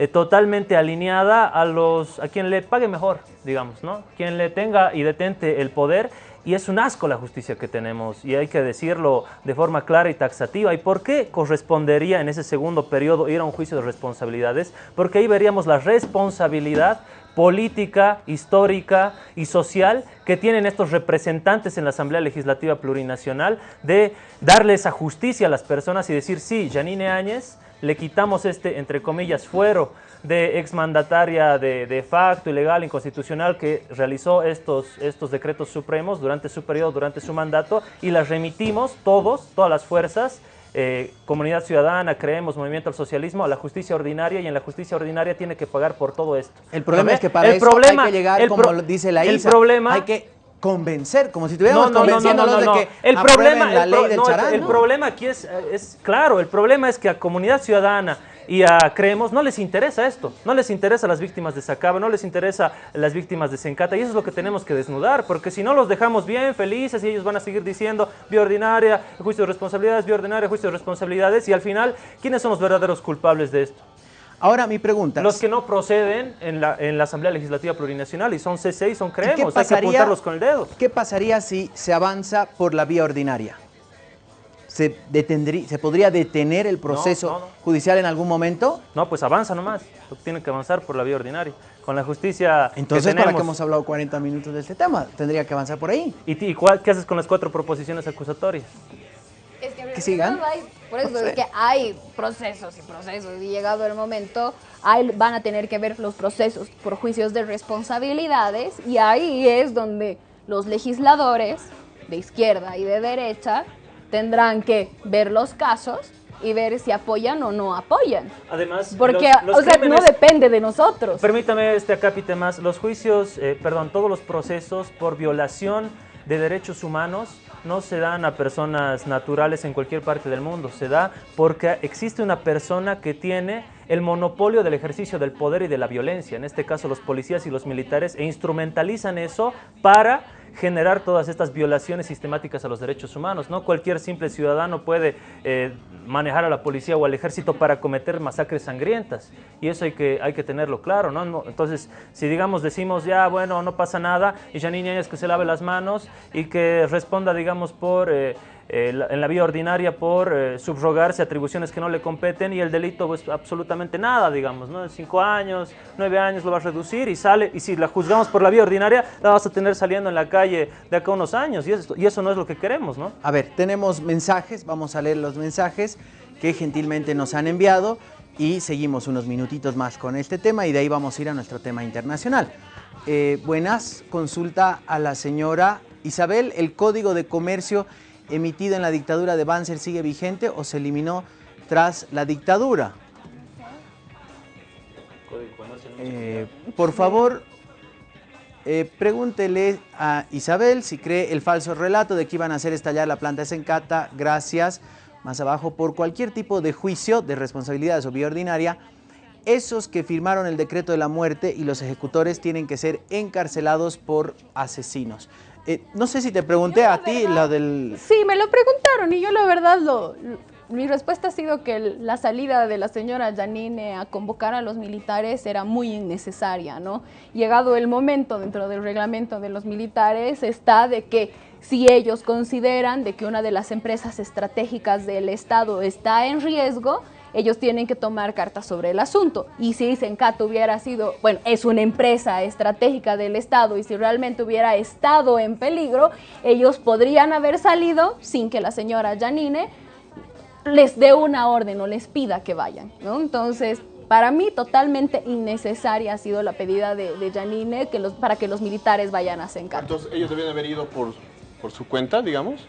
eh, totalmente alineada a los a quien le pague mejor, digamos, ¿no? Quien le tenga y detente el poder y es un asco la justicia que tenemos y hay que decirlo de forma clara y taxativa. ¿Y por qué correspondería en ese segundo periodo ir a un juicio de responsabilidades? Porque ahí veríamos la responsabilidad política, histórica y social que tienen estos representantes en la Asamblea Legislativa Plurinacional de darle esa justicia a las personas y decir, sí, Janine Áñez, le quitamos este, entre comillas, fuero de exmandataria de, de facto, ilegal, inconstitucional, que realizó estos, estos decretos supremos durante su periodo, durante su mandato, y las remitimos todos, todas las fuerzas, eh, comunidad ciudadana, creemos, movimiento al socialismo, a la justicia ordinaria y en la justicia ordinaria tiene que pagar por todo esto. El problema es que para El eso problema- hay que llegar, el como dice la el ISA, problema- hay que convencer, como si estuviéramos no, no, no, convenciéndolos no, de que el problema, la el, ley pro- del no, el- el problema aquí es, es claro, el problema es que a comunidad ciudadana y a Creemos no les interesa esto, no les interesa las víctimas de Sacaba, no les interesa las víctimas de Sencata y eso es lo que tenemos que desnudar, porque si no los dejamos bien felices y ellos van a seguir diciendo vía ordinaria, juicio de responsabilidades, vía ordinaria, juicio de responsabilidades y al final, ¿quiénes son los verdaderos culpables de esto? Ahora mi pregunta. Los que no proceden en la, en la Asamblea Legislativa Plurinacional y son C6, son ¿Y Creemos, hay que apuntarlos con el dedo. ¿Qué pasaría si se avanza por la vía ordinaria? ¿Se, detendrí- ¿Se podría detener el proceso no, no. judicial en algún momento? No, pues avanza nomás. Tienen que avanzar por la vía ordinaria. Con la justicia Entonces, que ¿para qué hemos hablado 40 minutos de este tema? Tendría que avanzar por ahí. ¿Y, cuál- qué haces con las cuatro proposiciones acusatorias? Es que, Que sigan. no hay- por eso No sé. es que hay procesos y procesos y llegado el momento hay, van a tener que ver los procesos por juicios de responsabilidades y ahí es donde los legisladores de izquierda y de derecha tendrán que ver los casos y ver si apoyan o no apoyan. Además, Porque, los- los o sea, no depende de nosotros. Permítame este acápite más. Los juicios, eh, perdón, todos los procesos por violación de derechos humanos no se dan a personas naturales en cualquier parte del mundo. Se da porque existe una persona que tiene el monopolio del ejercicio del poder y de la violencia, en este caso los policías y los militares, e instrumentalizan eso para generar todas estas violaciones sistemáticas a los derechos humanos. No cualquier simple ciudadano puede eh, manejar a la policía o al ejército para cometer masacres sangrientas. Y eso hay que, hay que tenerlo claro. ¿no? Entonces, si digamos, decimos ya, bueno, no pasa nada, y Janine es que se lave las manos y que responda, digamos, por... eh, eh, en la vía ordinaria por eh, subrogarse atribuciones que no le competen y el delito pues absolutamente nada, digamos, ¿no? Cinco años, nueve años lo va a reducir y sale, y si la juzgamos por la vía ordinaria, la vas a tener saliendo en la calle de acá unos años y eso, y eso no es lo que queremos, ¿no? A ver, tenemos mensajes, vamos a leer los mensajes que gentilmente nos han enviado y seguimos unos minutitos más con este tema y de ahí vamos a ir a nuestro tema internacional. Eh, buenas, consulta a la señora Isabel, ¿el código de comercio emitido en la dictadura de Banzer sigue vigente o se eliminó tras la dictadura? Eh, por favor, eh, pregúntele a Isabel si cree el falso relato de que iban a hacer estallar la planta de Sencata. Gracias. Más abajo, por cualquier tipo de juicio de responsabilidad o vía ordinaria, esos que firmaron el decreto de la muerte y los ejecutores tienen que ser encarcelados por asesinos. Eh, no sé si te pregunté a ti lo del... Sí, me lo preguntaron y yo la verdad lo, mi respuesta ha sido que la salida de la señora Janine a convocar a los militares era muy innecesaria, ¿no? Llegado el momento dentro del reglamento de los militares está de que si ellos consideran de que una de las empresas estratégicas del Estado está en riesgo, ellos tienen que tomar cartas sobre el asunto. Y si Sencat hubiera sido, bueno, es una empresa estratégica del Estado y si realmente hubiera estado en peligro, ellos podrían haber salido sin que la señora Janine les dé una orden o les pida que vayan. Entonces, para mí totalmente innecesaria ha sido la pedida de, de Janine que los, para que los militares vayan a Sencat. Entonces, ellos debían haber ido por, por su cuenta, digamos.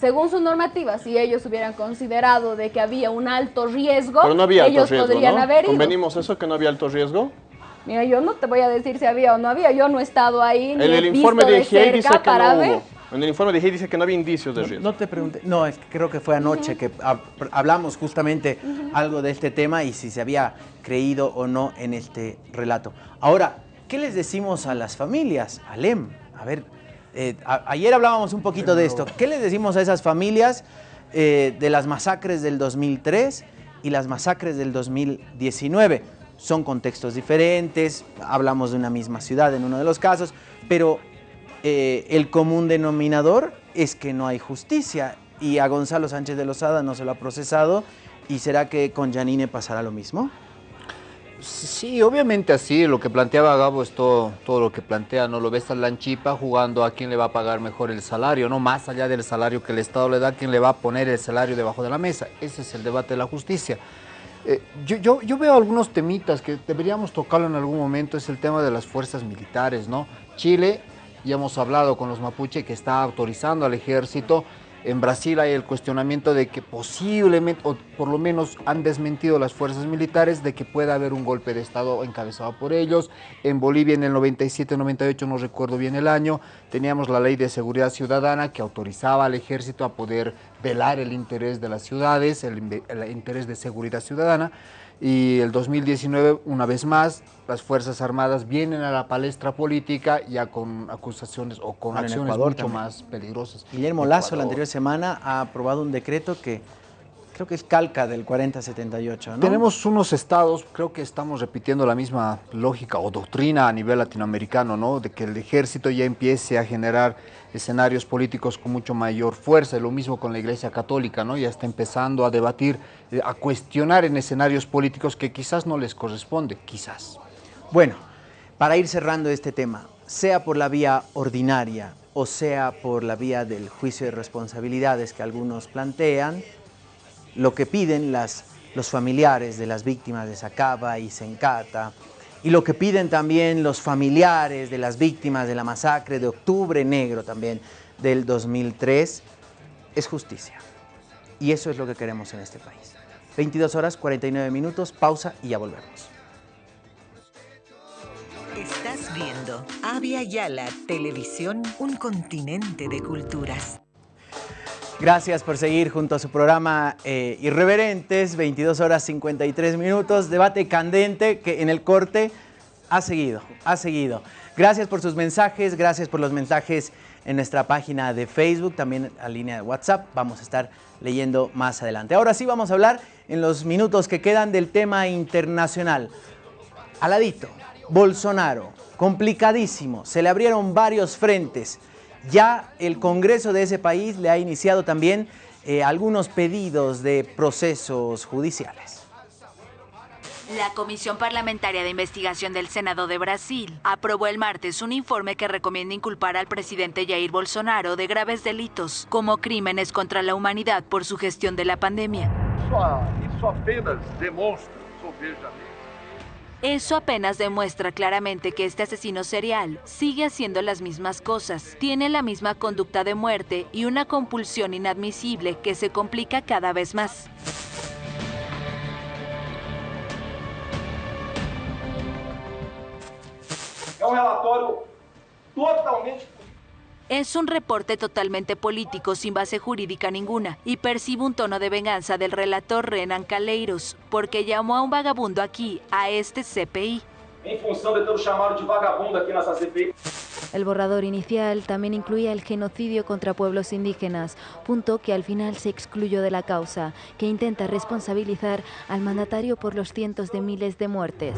Según su normativa, si ellos hubieran considerado de que había un alto riesgo, Pero no había alto ellos riesgo, podrían ¿no? haber ido. ¿Convenimos eso, que no había alto riesgo? Mira, yo no te voy a decir si había o no había, yo no he estado ahí ni En he el informe visto de de IGEI dice cerca que para no ver. hubo. En el informe de IGEI dice que no había indicios de riesgo. No te pregunté, no, es que creo que fue anoche que hab- hablamos justamente algo de este tema y si se había creído o no en este relato. Ahora, ¿qué les decimos a las familias? Alem, a ver, eh, ayer hablábamos un poquito de esto. ¿Qué les decimos a esas familias eh, de las masacres del 2003 y las masacres del 2019? Son contextos diferentes, hablamos de una misma ciudad en uno de los casos, pero eh, el común denominador es que no hay justicia y a Gonzalo Sánchez de Lozada no se lo ha procesado y será que con Janine pasará lo mismo. Sí, obviamente así, lo que planteaba Gabo es todo, todo lo que plantea, ¿no? Lo ves a Lanchipa jugando a quién le va a pagar mejor el salario, ¿no? Más allá del salario que el Estado le da, quién le va a poner el salario debajo de la mesa. Ese es el debate de la justicia. Eh, yo, yo, yo veo algunos temitas que deberíamos tocarlo en algún momento, es el tema de las fuerzas militares, ¿no? Chile, ya hemos hablado con los mapuche que está autorizando al ejército, en Brasil hay el cuestionamiento de que posiblemente, o por lo menos han desmentido las fuerzas militares, de que pueda haber un golpe de Estado encabezado por ellos. En Bolivia en el 97-98, no recuerdo bien el año, teníamos la ley de seguridad ciudadana que autorizaba al ejército a poder velar el interés de las ciudades, el, el interés de seguridad ciudadana y el 2019, una vez más, las Fuerzas Armadas vienen a la palestra política ya con acusaciones o con Ah, acciones mucho también. más peligrosas. Guillermo Lazo la anterior semana ha aprobado un decreto que creo que es calca del 4078, ¿no? Tenemos unos estados, creo que estamos repitiendo la misma lógica o doctrina a nivel latinoamericano, ¿no? De que el ejército ya empiece a generar escenarios políticos con mucho mayor fuerza, lo mismo con la Iglesia Católica, ¿no? Ya está empezando a debatir, eh, a cuestionar en escenarios políticos que quizás no les corresponde, quizás. Bueno, para ir cerrando este tema, sea por la vía ordinaria o sea por la vía del juicio de responsabilidades que algunos plantean, lo que piden los familiares de las víctimas de Sacaba y Sencata, y lo que piden también los familiares de las víctimas de la masacre de Octubre Negro también del 2003, es justicia. Y eso es lo que queremos en este país. 22 horas 49 minutos, pausa y ya volvemos. Estás viendo Avia Yala Televisión, un continente de culturas. Gracias por seguir junto a su programa eh, Irreverentes, 22 horas 53 minutos, debate candente que en el corte ha seguido, ha seguido. Gracias por sus mensajes, gracias por los mensajes en nuestra página de Facebook, también a línea de WhatsApp, vamos a estar leyendo más adelante. Ahora sí vamos a hablar en los minutos que quedan del tema internacional. Aladito, Bolsonaro, complicadísimo, se le abrieron varios frentes. Ya el Congreso de ese país le ha iniciado también eh, algunos pedidos de procesos judiciales. La Comisión Parlamentaria de Investigación del Senado de Brasil aprobó el martes un informe que recomienda inculpar al presidente Jair Bolsonaro de graves delitos, como crímenes contra la humanidad por su gestión de la pandemia. Isso apenas Eso apenas demuestra claramente que este asesino serial sigue haciendo las mismas cosas, tiene la misma conducta de muerte y una compulsión inadmisible que se complica cada vez más. totalmente Es un reporte totalmente político sin base jurídica ninguna y percibe un tono de venganza del relator Renan Calleiros porque llamó a un vagabundo aquí, a este CPI. Em função de ter o chamado de vagabundo aqui nessa CPI. El borrador inicial también incluía el genocidio contra pueblos indígenas, punto que al final se excluyó de la causa, que intenta responsabilizar al mandatario por los cientos de miles de muertes.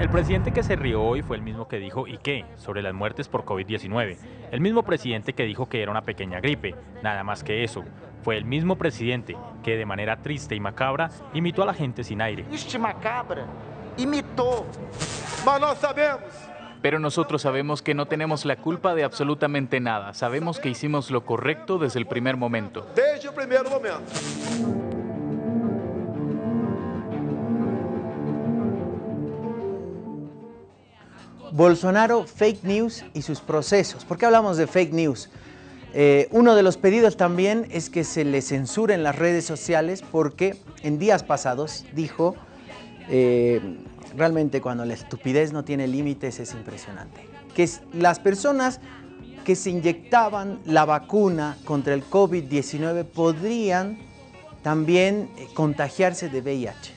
El presidente que se rió hoy fue el mismo que dijo ¿y qué? sobre las muertes por COVID-19. El mismo presidente que dijo que era una pequeña gripe, nada más que eso. Fue el mismo presidente que de manera triste y macabra imitó a la gente sin aire. Este macabra imitou. Mas nós sabemos. Pero nosotros sabemos que no tenemos la culpa de absolutamente nada. Sabemos que hicimos lo correcto desde el primer momento. Desde o primeiro momento. Bolsonaro, fake news y sus procesos. ¿Por qué hablamos de fake news? Eh, uno de los pedidos también es que se le censure en las redes sociales porque en días pasados dijo, eh, realmente cuando la estupidez no tiene límites es impresionante, que las personas que se inyectaban la vacuna contra el COVID-19 podrían también eh, contagiarse de VIH.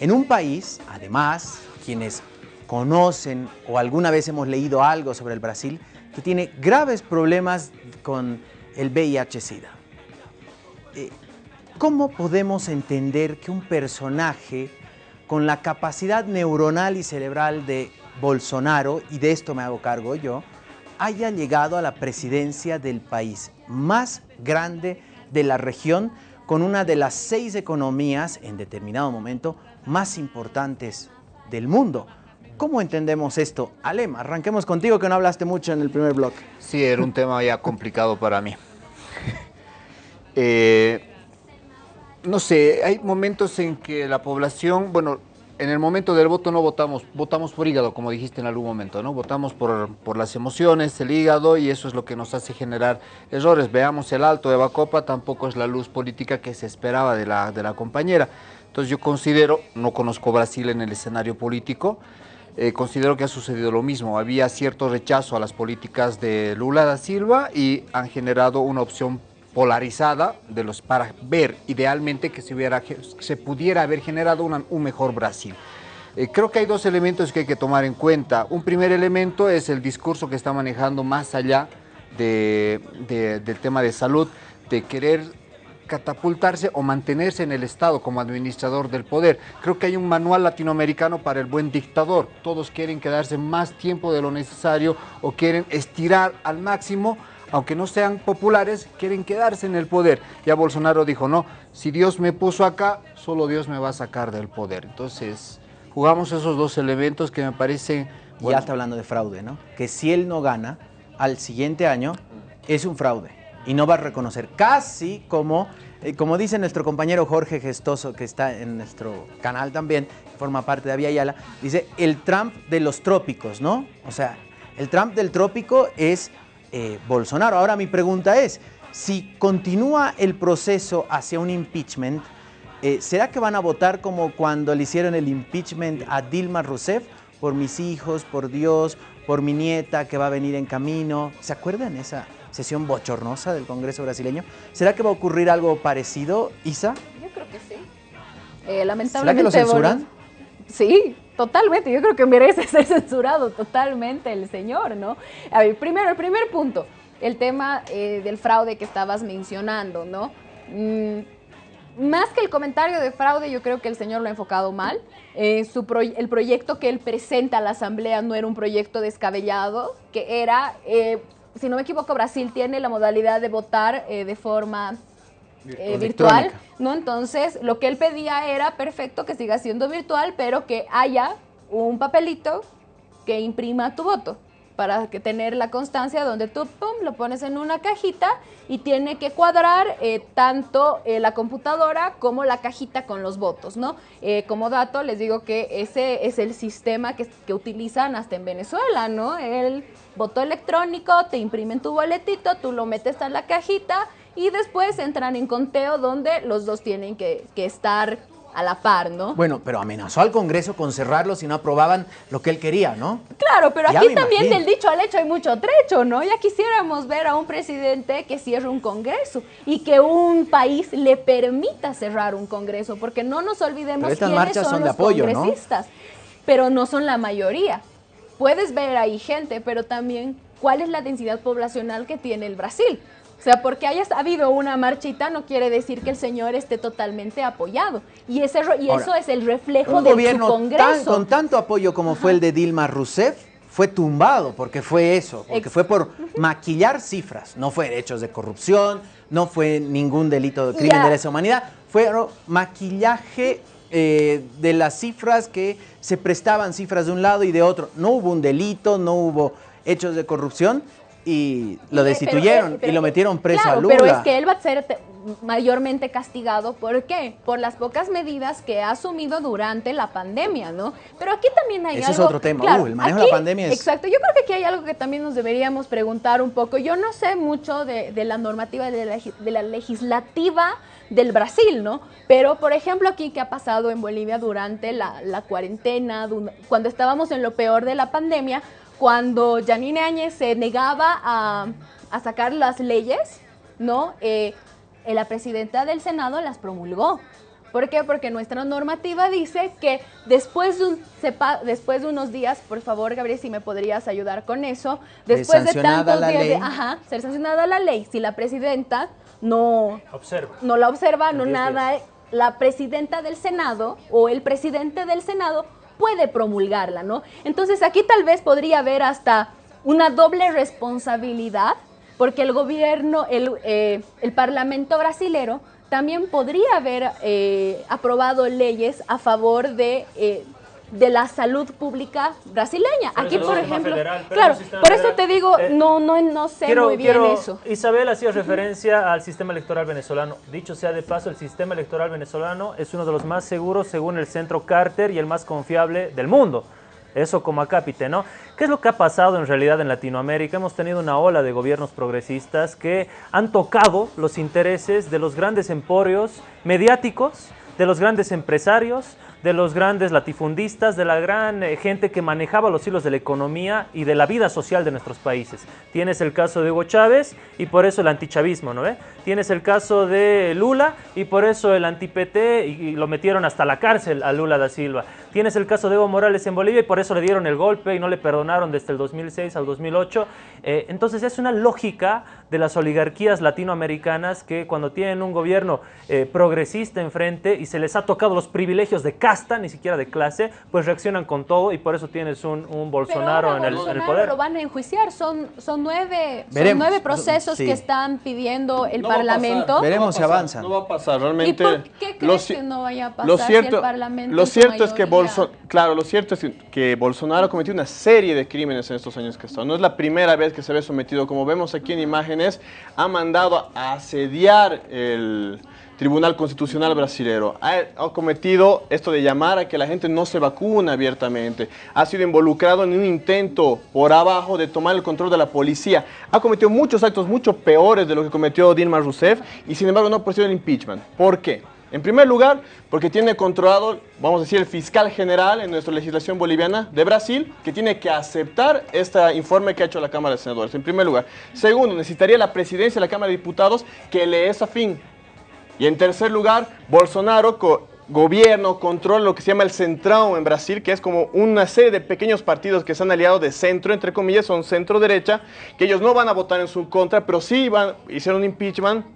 En un país, además, quienes conocen o alguna vez hemos leído algo sobre el Brasil, que tiene graves problemas con el VIH-Sida. Eh, ¿Cómo podemos entender que un personaje con la capacidad neuronal y cerebral de Bolsonaro, y de esto me hago cargo yo, haya llegado a la presidencia del país más grande de la región, con una de las seis economías en determinado momento más importantes del mundo. ¿Cómo entendemos esto? Alem, arranquemos contigo que no hablaste mucho en el primer bloque. Sí, era un tema ya complicado para mí. Eh, no sé, hay momentos en que la población, bueno, en el momento del voto no votamos, votamos por hígado, como dijiste en algún momento, ¿no? Votamos por, por las emociones, el hígado, y eso es lo que nos hace generar errores. Veamos el alto de Bacopa, tampoco es la luz política que se esperaba de la, de la compañera. Entonces yo considero, no conozco Brasil en el escenario político, eh, considero que ha sucedido lo mismo. Había cierto rechazo a las políticas de Lula da Silva y han generado una opción polarizada de los, para ver idealmente que se, pudiera haber generado una- un mejor Brasil. Eh, creo que hay dos elementos que hay que tomar en cuenta. Un primer elemento es el discurso que está manejando más allá de- del tema de salud, de querer catapultarse o mantenerse en el Estado como administrador del poder. Creo que hay un manual latinoamericano para el buen dictador. Todos quieren quedarse más tiempo de lo necesario o quieren estirar al máximo, aunque no sean populares, quieren quedarse en el poder. Ya Bolsonaro dijo, no, si Dios me puso acá, solo Dios me va a sacar del poder. Entonces, jugamos esos dos elementos que me parecen... Ya está hablando de fraude, ¿no? Que si él no gana, al siguiente año es un fraude y no va a reconocer. Casi como, eh, como dice nuestro compañero Jorge Gestoso, que está en nuestro canal también, forma parte de Avia Yala, dice el Trump de los trópicos, ¿no? O sea, el Trump del trópico es eh, Bolsonaro. Ahora mi pregunta es, si continúa el proceso hacia un impeachment, eh, ¿será que van a votar como cuando le hicieron el impeachment a Dilma Rousseff? Por mis hijos, por Dios, por mi nieta que va a venir en camino. ¿Se acuerdan esa sesión bochornosa del Congreso brasileño? ¿Será que va a ocurrir algo parecido, Isa? Yo creo que sí. Eh, ¿Será lamentablemente. que lo censuran? Sí, totalmente. Yo creo que merece ser censurado totalmente el señor, ¿no? A ver, primero, el primer punto, el tema eh, del fraude que estabas mencionando, ¿no? Mm, más que el comentario de fraude, yo creo que el señor lo ha enfocado mal. Eh, el proyecto que él presenta a la Asamblea no era un proyecto descabellado, que era, eh, si no me equivoco, Brasil tiene la modalidad de votar de forma eh, virtual, Electrónica. ¿no? Entonces, lo que él pedía era perfecto que siga siendo virtual, pero que haya un papelito que imprima tu voto para que tener la constancia donde tú pum, lo pones en una cajita y tiene que cuadrar eh, tanto eh, la computadora como la cajita con los votos, ¿no? Eh, como dato les digo que ese es el sistema que, que utilizan hasta en Venezuela, ¿no? El voto electrónico, te imprimen tu boletito, tú lo metes a la cajita y después entran en conteo donde los dos tienen que, que estar a la par, ¿no? Bueno, pero amenazó al Congreso con cerrarlo si no aprobaban lo que él quería, ¿no? Claro, pero Ya aquí también imagino. del dicho al hecho hay mucho trecho, ¿no? Ya quisiéramos ver a un presidente que cierre un Congreso y que un país le permita cerrar un Congreso, porque no nos olvidemos estas quiénes marchas son, son de los apoyo, ¿no? congresistas, pero no son la mayoría. Puedes ver ahí gente, pero también cuál es la densidad poblacional que tiene el Brasil. O sea, porque haya habido una marchita no quiere decir que el señor esté totalmente apoyado. Y, ese, ro- y Ahora, eso es el reflejo Un de su gobierno tan- Congreso. con tanto apoyo como fue el de Dilma Rousseff fue tumbado porque fue eso, porque Ex- fue por maquillar cifras, no fue hechos de corrupción, no fue ningún delito de crimen de lesa humanidad, fue maquillaje eh, de las cifras que se prestaban cifras de un lado y de otro. No hubo un delito, no hubo hechos de corrupción y lo Eh, destituyeron pero, pero- y lo metieron preso claro, a Lula. Pero es que él va a ser te- mayormente castigado. ¿Por qué? Por las pocas medidas que ha asumido durante la pandemia, ¿no? Pero aquí también hay Ese es algo... otro tema. claro, Uh, el manejo de la pandemia es- Exacto. Yo creo que aquí hay algo que también nos deberíamos preguntar un poco. Yo no sé mucho de, de la normativa de la, legi- de la legislativa del Brasil, ¿no? Pero, por ejemplo, aquí, ¿qué ha pasado en Bolivia durante la, la cuarentena, cuando estábamos en lo peor de la pandemia? Cuando Janine Áñez se negaba a, a sacar las leyes, ¿no? Eh, eh, la presidenta del Senado las promulgó. ¿Por qué? Porque nuestra normativa dice que después de, un- sepa- después de unos días, por favor, Gabriel, si me podrías ayudar con eso, De después de, tantos la días de, ley. ajá, ser sancionada la ley, si la presidenta no, Observa. no la observa, En no 10 nada, la presidenta del Senado o el presidente del Senado puede promulgarla, ¿no? Entonces aquí tal vez podría haber hasta una doble responsabilidad, porque el gobierno, el, eh, el parlamento brasilero también podría haber eh, aprobado leyes a favor de eh, de la salud pública brasileña. Pero Aquí, por ejemplo, federal, claro, por eso te digo, Eh, no, no, no sé Quiero, muy bien quiero- eso. Isabel hacía referencia al sistema electoral venezolano. Dicho sea de paso, el sistema electoral venezolano es uno de los más seguros según el centro Carter y el más confiable del mundo. Eso como acápite, ¿no? ¿Qué es lo que ha pasado en realidad en Latinoamérica? Hemos tenido una ola de gobiernos progresistas que han tocado los intereses de los grandes emporios mediáticos, de los grandes empresarios, de los grandes latifundistas, de la gran eh, gente que manejaba los hilos de la economía y de la vida social de nuestros países. Tienes el caso de Hugo Chávez y por eso el antichavismo, ¿no? Tienes el caso de Lula y por eso el anti-PT y, lo metieron hasta la cárcel a Lula da Silva. Tienes el caso de Evo Morales en Bolivia y por eso le dieron el golpe y no le perdonaron desde el 2006 al 2008. Eh, entonces es una lógica de las oligarquías latinoamericanas que cuando tienen un gobierno eh, progresista enfrente y se les ha tocado los privilegios de casta, ni siquiera de clase, pues reaccionan con todo y por eso tienes un, un Bolsonaro en el, en el Bolsonaro poder. lo van a enjuiciar. Son, son, nueve, son Veremos. nueve procesos Sí. que están pidiendo el No a pasar, Parlamento. Veremos si no pasar, avanza. No va a pasar, realmente. ¿Y por qué crees que no vaya a pasar lo si cierto, el Parlamento lo cierto es que mayoría- Bolso- claro, lo cierto es que Bolsonaro ha cometido una serie de crímenes en estos años que está. No es la primera vez que se ve sometido, como vemos aquí en imágenes, ha mandado a asediar el Tribunal Constitucional brasilero. Ha, cometido esto de llamar a que la gente no se vacuna abiertamente. Ha sido involucrado en un intento por abajo de tomar el control de la policía. Ha cometido muchos actos mucho peores de lo que cometió Dilma Rousseff y sin embargo no ha procedido el impeachment. ¿Por qué? En primer lugar, porque tiene controlado, vamos a decir, el fiscal general en nuestra legislación boliviana de Brasil, que tiene que aceptar este informe que ha hecho la Cámara de Senadores, en primer lugar. Segundo, necesitaría la presidencia de la Cámara de Diputados que le es afín. Y en tercer lugar, Bolsonaro co- gobierno, controla lo que se llama el Centrão en Brasil, que es como una serie de pequeños partidos que se han aliado de centro, entre comillas, son centro-derecha, que ellos no van a votar en su contra, pero sí van, hicieron un impeachment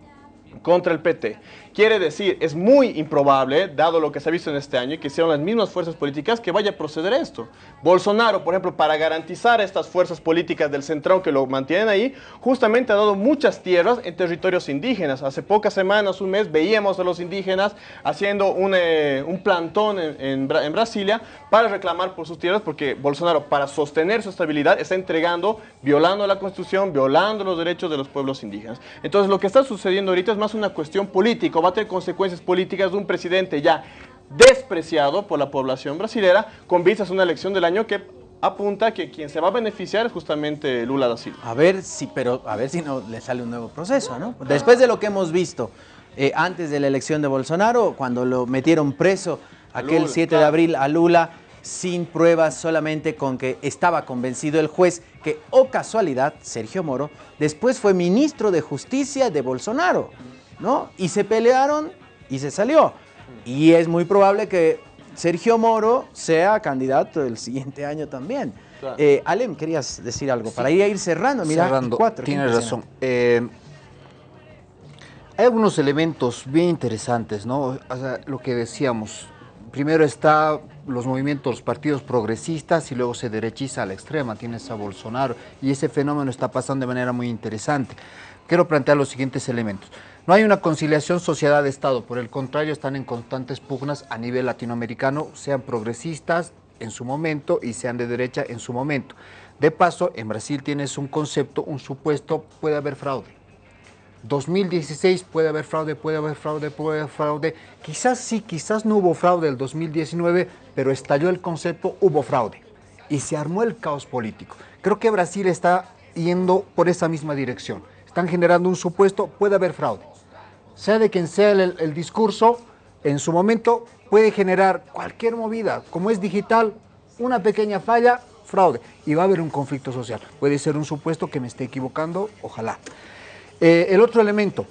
contra el PT. Quiere decir, es muy improbable, dado lo que se ha visto en este año, y que sean las mismas fuerzas políticas que vaya a proceder esto. Bolsonaro, por ejemplo, para garantizar estas fuerzas políticas del centrón que lo mantienen ahí, justamente ha dado muchas tierras en territorios indígenas. Hace pocas semanas, un mes, veíamos a los indígenas haciendo un, eh, un plantón en, en en Brasilia para reclamar por sus tierras, porque Bolsonaro, para sostener su estabilidad, está entregando, violando la constitución, violando los derechos de los pueblos indígenas. Entonces, lo que está sucediendo ahorita es más una cuestión política, va a tener consecuencias políticas de un presidente ya despreciado por la población brasilera con vistas a una elección del año que apunta que quien se va a beneficiar es justamente Lula da Silva. A ver si, pero a ver si no le sale un nuevo proceso, ¿no? Después de lo que hemos visto eh, antes de la elección de Bolsonaro, cuando lo metieron preso aquel Lula, 7 de abril a Lula, sin pruebas, solamente con que estaba convencido el juez que, o casualidad, Sergio Moro, después fue ministro de Justicia de Bolsonaro, ¿no? Y se pelearon y se salió. Y es muy probable que Sergio Moro sea candidato el siguiente año también. Claro. Eh, Alem, querías decir algo, para ir a ir cerrando, mira, Cerrando, cuatro. tienes razón. Eh, hay algunos elementos bien interesantes, ¿no? O sea, lo que decíamos, primero está los movimientos, los partidos progresistas y luego se derechiza a la extrema, tienes a Bolsonaro y ese fenómeno está pasando de manera muy interesante. Quiero plantear los siguientes elementos. No hay una conciliación sociedad-estado, por el contrario están en constantes pugnas a nivel latinoamericano, sean progresistas en su momento y sean de derecha en su momento. De paso, en Brasil tienes un concepto, un supuesto, puede haber fraude. 2016 puede haber fraude, puede haber fraude, puede haber fraude. Quizás sí, quizás no hubo fraude el 2019, pero estalló el concepto, hubo fraude. Y se armó el caos político. Creo que Brasil está yendo por esa misma dirección. Están generando un supuesto, puede haber fraude. Sea de quien sea el, discurso, en su momento puede generar cualquier movida. Como es digital, una pequeña falla, fraude. Y va a haber un conflicto social. Puede ser un supuesto que me esté equivocando, ojalá. Eh, el otro elemento,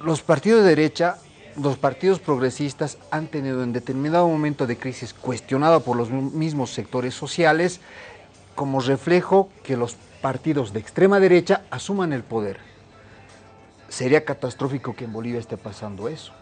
los partidos de derecha, los partidos progresistas han tenido en determinado momento de crisis cuestionado por los mismos sectores sociales como reflejo que los partidos de extrema derecha asuman el poder. Sería catastrófico que en Bolivia esté pasando eso.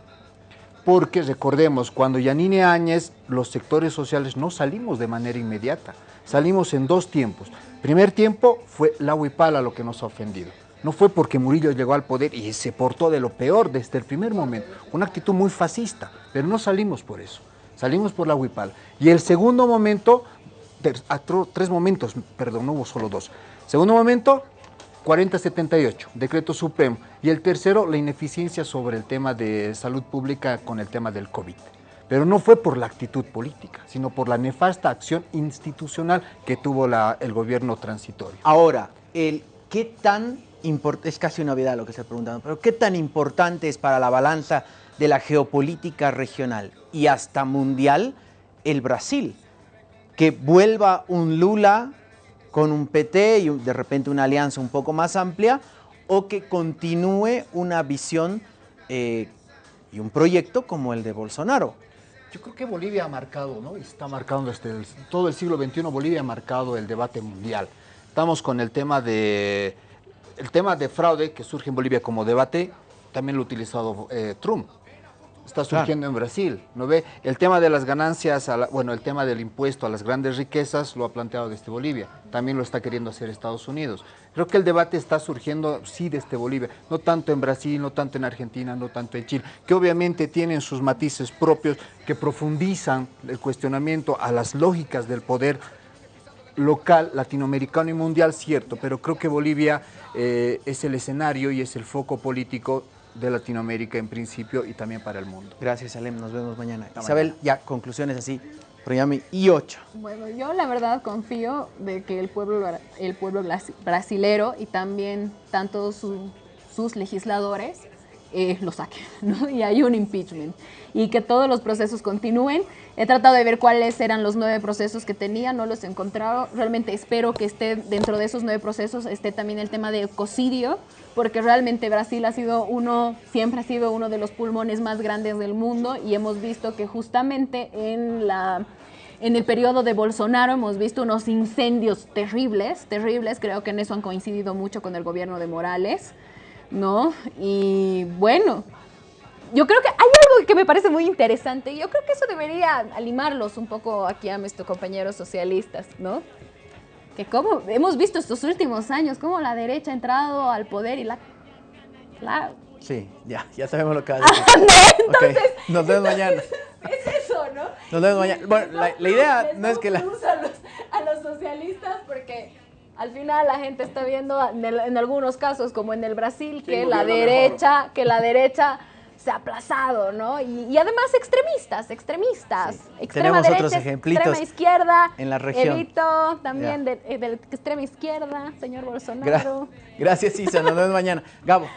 Porque recordemos, cuando Yanine Áñez, los sectores sociales no salimos de manera inmediata, salimos en dos tiempos. Primer tiempo fue la huipala lo que nos ha ofendido. No fue porque Murillo llegó al poder y se portó de lo peor desde el primer momento. Una actitud muy fascista, pero no salimos por eso. Salimos por la Huipala. Y el segundo momento, tres momentos, perdón, no hubo solo dos. Segundo momento, 4078, decreto supremo. Y el tercero, la ineficiencia sobre el tema de salud pública con el tema del COVID. Pero no fue por la actitud política, sino por la nefasta acción institucional que tuvo el gobierno transitorio. Ahora, el qué tan importante, es casi una novedad lo que estoy preguntando, pero qué tan importante es para la balanza de la geopolítica regional y hasta mundial el Brasil, que vuelva un Lula con un PT y de repente una alianza un poco más amplia, o que continúe una visión eh, y un proyecto como el de Bolsonaro. Yo creo que Bolivia ha marcado, ¿no? Y está marcando desde el- todo el siglo XXI, Bolivia ha marcado el debate mundial. Estamos con el tema de el tema de fraude que surge en Bolivia como debate, también lo ha utilizado eh, Trump. Está surgiendo en Brasil, ¿no ve? El tema de las ganancias, a la- bueno, el tema del impuesto a las grandes riquezas lo ha planteado desde Bolivia, también lo está queriendo hacer Estados Unidos. Creo que el debate está surgiendo, sí, desde Bolivia, no tanto en Brasil, no tanto en Argentina, no tanto en Chile, que obviamente tienen sus matices propios que profundizan el cuestionamiento a las lógicas del poder local, latinoamericano y mundial, cierto, pero creo que Bolivia eh, es el escenario y es el foco político de Latinoamérica en principio y también para el mundo. Gracias, Alem, nos vemos mañana. Isabel, ya conclusiones así, Proyami y 8. Bueno, yo la verdad confío de que el pueblo, el pueblo brasilero y también tanto su- sus legisladores eh, lo saquen, ¿no? Y hay un impeachment. Y que todos los procesos continúen. He tratado de ver cuáles eran los nueve procesos que tenía, no los he encontrado. Realmente espero que esté dentro de esos nueve procesos, esté también el tema de ecocidio, porque realmente Brasil ha sido uno, siempre ha sido uno de los pulmones más grandes del mundo y hemos visto que justamente en la en el periodo de Bolsonaro hemos visto unos incendios terribles, terribles, creo que en eso han coincidido mucho con el gobierno de Morales, ¿no? Y bueno, yo creo que hay algo que me parece muy interesante, yo creo que eso debería animarlos un poco aquí a nuestros compañeros socialistas, ¿no? Que como hemos visto estos últimos años, cómo la derecha ha entrado al poder y la... la Sí, ya, ya sabemos lo que vas a decir. Entonces, Ok, nos vemos mañana. es eso, ¿no? Nos vemos mañana. Bueno, la, la idea no es que la... a los, a los socialistas porque al final la gente está viendo en, el- en algunos casos como en el Brasil que ¿Quién la derecha que la derecha se ha aplazado, ¿no? Y, y además extremistas, extremistas, extrema Tenemos otros ejemplitos extrema izquierda, en la región. Evito también de, eh, del extrema izquierda, señor Gra- Bolsonaro. Gracias, Isa, nos vemos mañana. Gabo.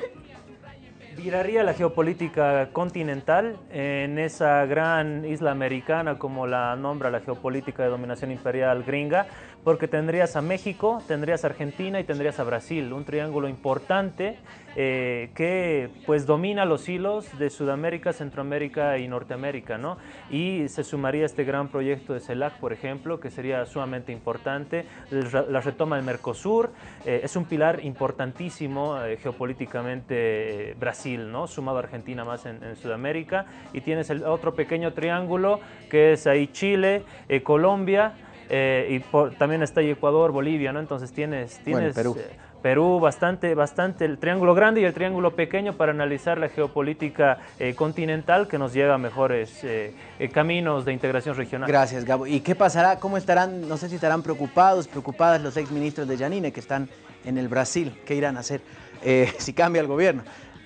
Viraría la geopolítica continental en esa gran isla americana, como la nombra la geopolítica de dominación imperial gringa, porque tendrías a México, tendrías a Argentina y tendrías a Brasil, un triángulo importante eh, que pues domina los hilos de Sudamérica, Centroamérica y Norteamérica, ¿no? Y se sumaría este gran proyecto de CELAC, por ejemplo, que sería sumamente importante, la retoma del Mercosur, eh, es un pilar importantísimo eh, geopolíticamente eh, Brasil, ¿no? Sumado a Argentina más en, en Sudamérica, y tienes el otro pequeño triángulo que es ahí Chile, eh, Colombia, eh, y por- también está ahí Ecuador, Bolivia, ¿no? Entonces tienes, Bueno, tienes Perú. eh, Perú, bastante, bastante el triángulo grande y el triángulo pequeño para analizar la geopolítica eh, continental que nos lleva a mejores caminos de integración regional. Gracias, Gabo. ¿Y qué pasará? ¿Cómo estarán? No sé si estarán preocupados, preocupadas los exministros de Yanine que están en el Brasil. ¿Qué irán a hacer si cambia el gobierno?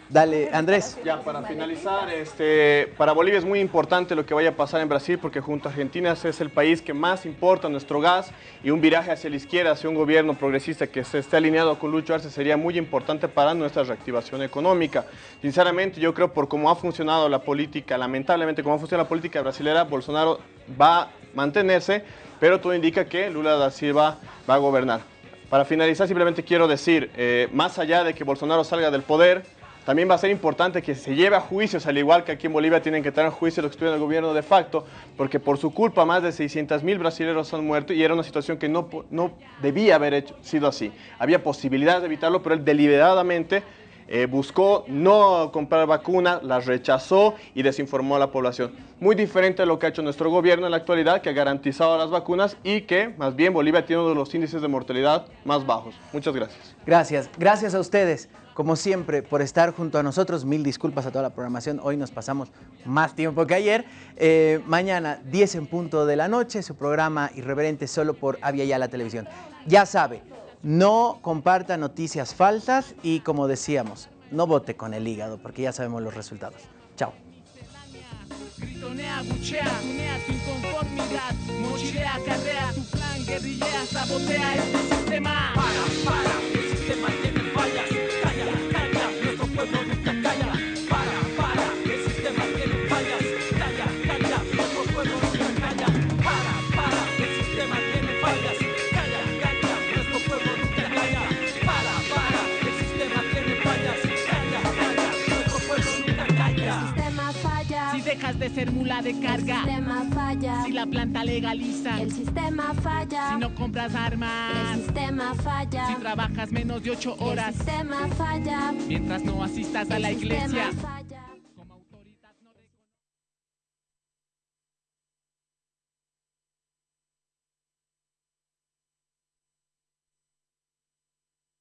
Dale, Andrés. Ya, para finalizar, este, para Bolivia es muy importante lo que vaya a pasar en Brasil porque junto a Argentina es el país que más importa nuestro gas y un viraje hacia la izquierda, hacia un gobierno progresista que se esté alineado con Lucho Arce sería muy importante para nuestra reactivación económica. Sinceramente, yo creo por cómo ha funcionado la política, lamentablemente cómo ha funcionado la política brasilera, Bolsonaro va a mantenerse, pero todo indica que Lula da Silva va a gobernar. Para finalizar, simplemente quiero decir, eh, más allá de que Bolsonaro salga del poder, también va a ser importante que se lleve a juicios, al igual que aquí en Bolivia tienen que estar en juicio los que estuvieron en el gobierno de facto, porque por su culpa más de 600 mil brasileños han muerto y era una situación que no, no debía haber hecho- sido así. Había posibilidades de evitarlo, pero él deliberadamente eh, buscó no comprar vacuna, las rechazó y desinformó a la población. Muy diferente a lo que ha hecho nuestro gobierno en la actualidad, que ha garantizado las vacunas y que más bien Bolivia tiene uno de los índices de mortalidad más bajos. Muchas gracias. Gracias. Gracias a ustedes. Como siempre, por estar junto a nosotros. Mil disculpas a toda la programación. Hoy nos pasamos más tiempo que ayer. Eh, mañana, 10 en punto de la noche, su programa Irreverente solo por Avia Yala Televisión. Ya sabe, no comparta noticias falsas y como decíamos, no vote con el hígado porque ya sabemos los resultados. Chao. Este. Para, para, el sistema de ser mula de carga. El sistema falla. Si la planta legaliza. El sistema falla. Si no compras armas. El sistema falla. Si trabajas menos de ocho horas. El sistema falla. Mientras no asistas a la iglesia. falla.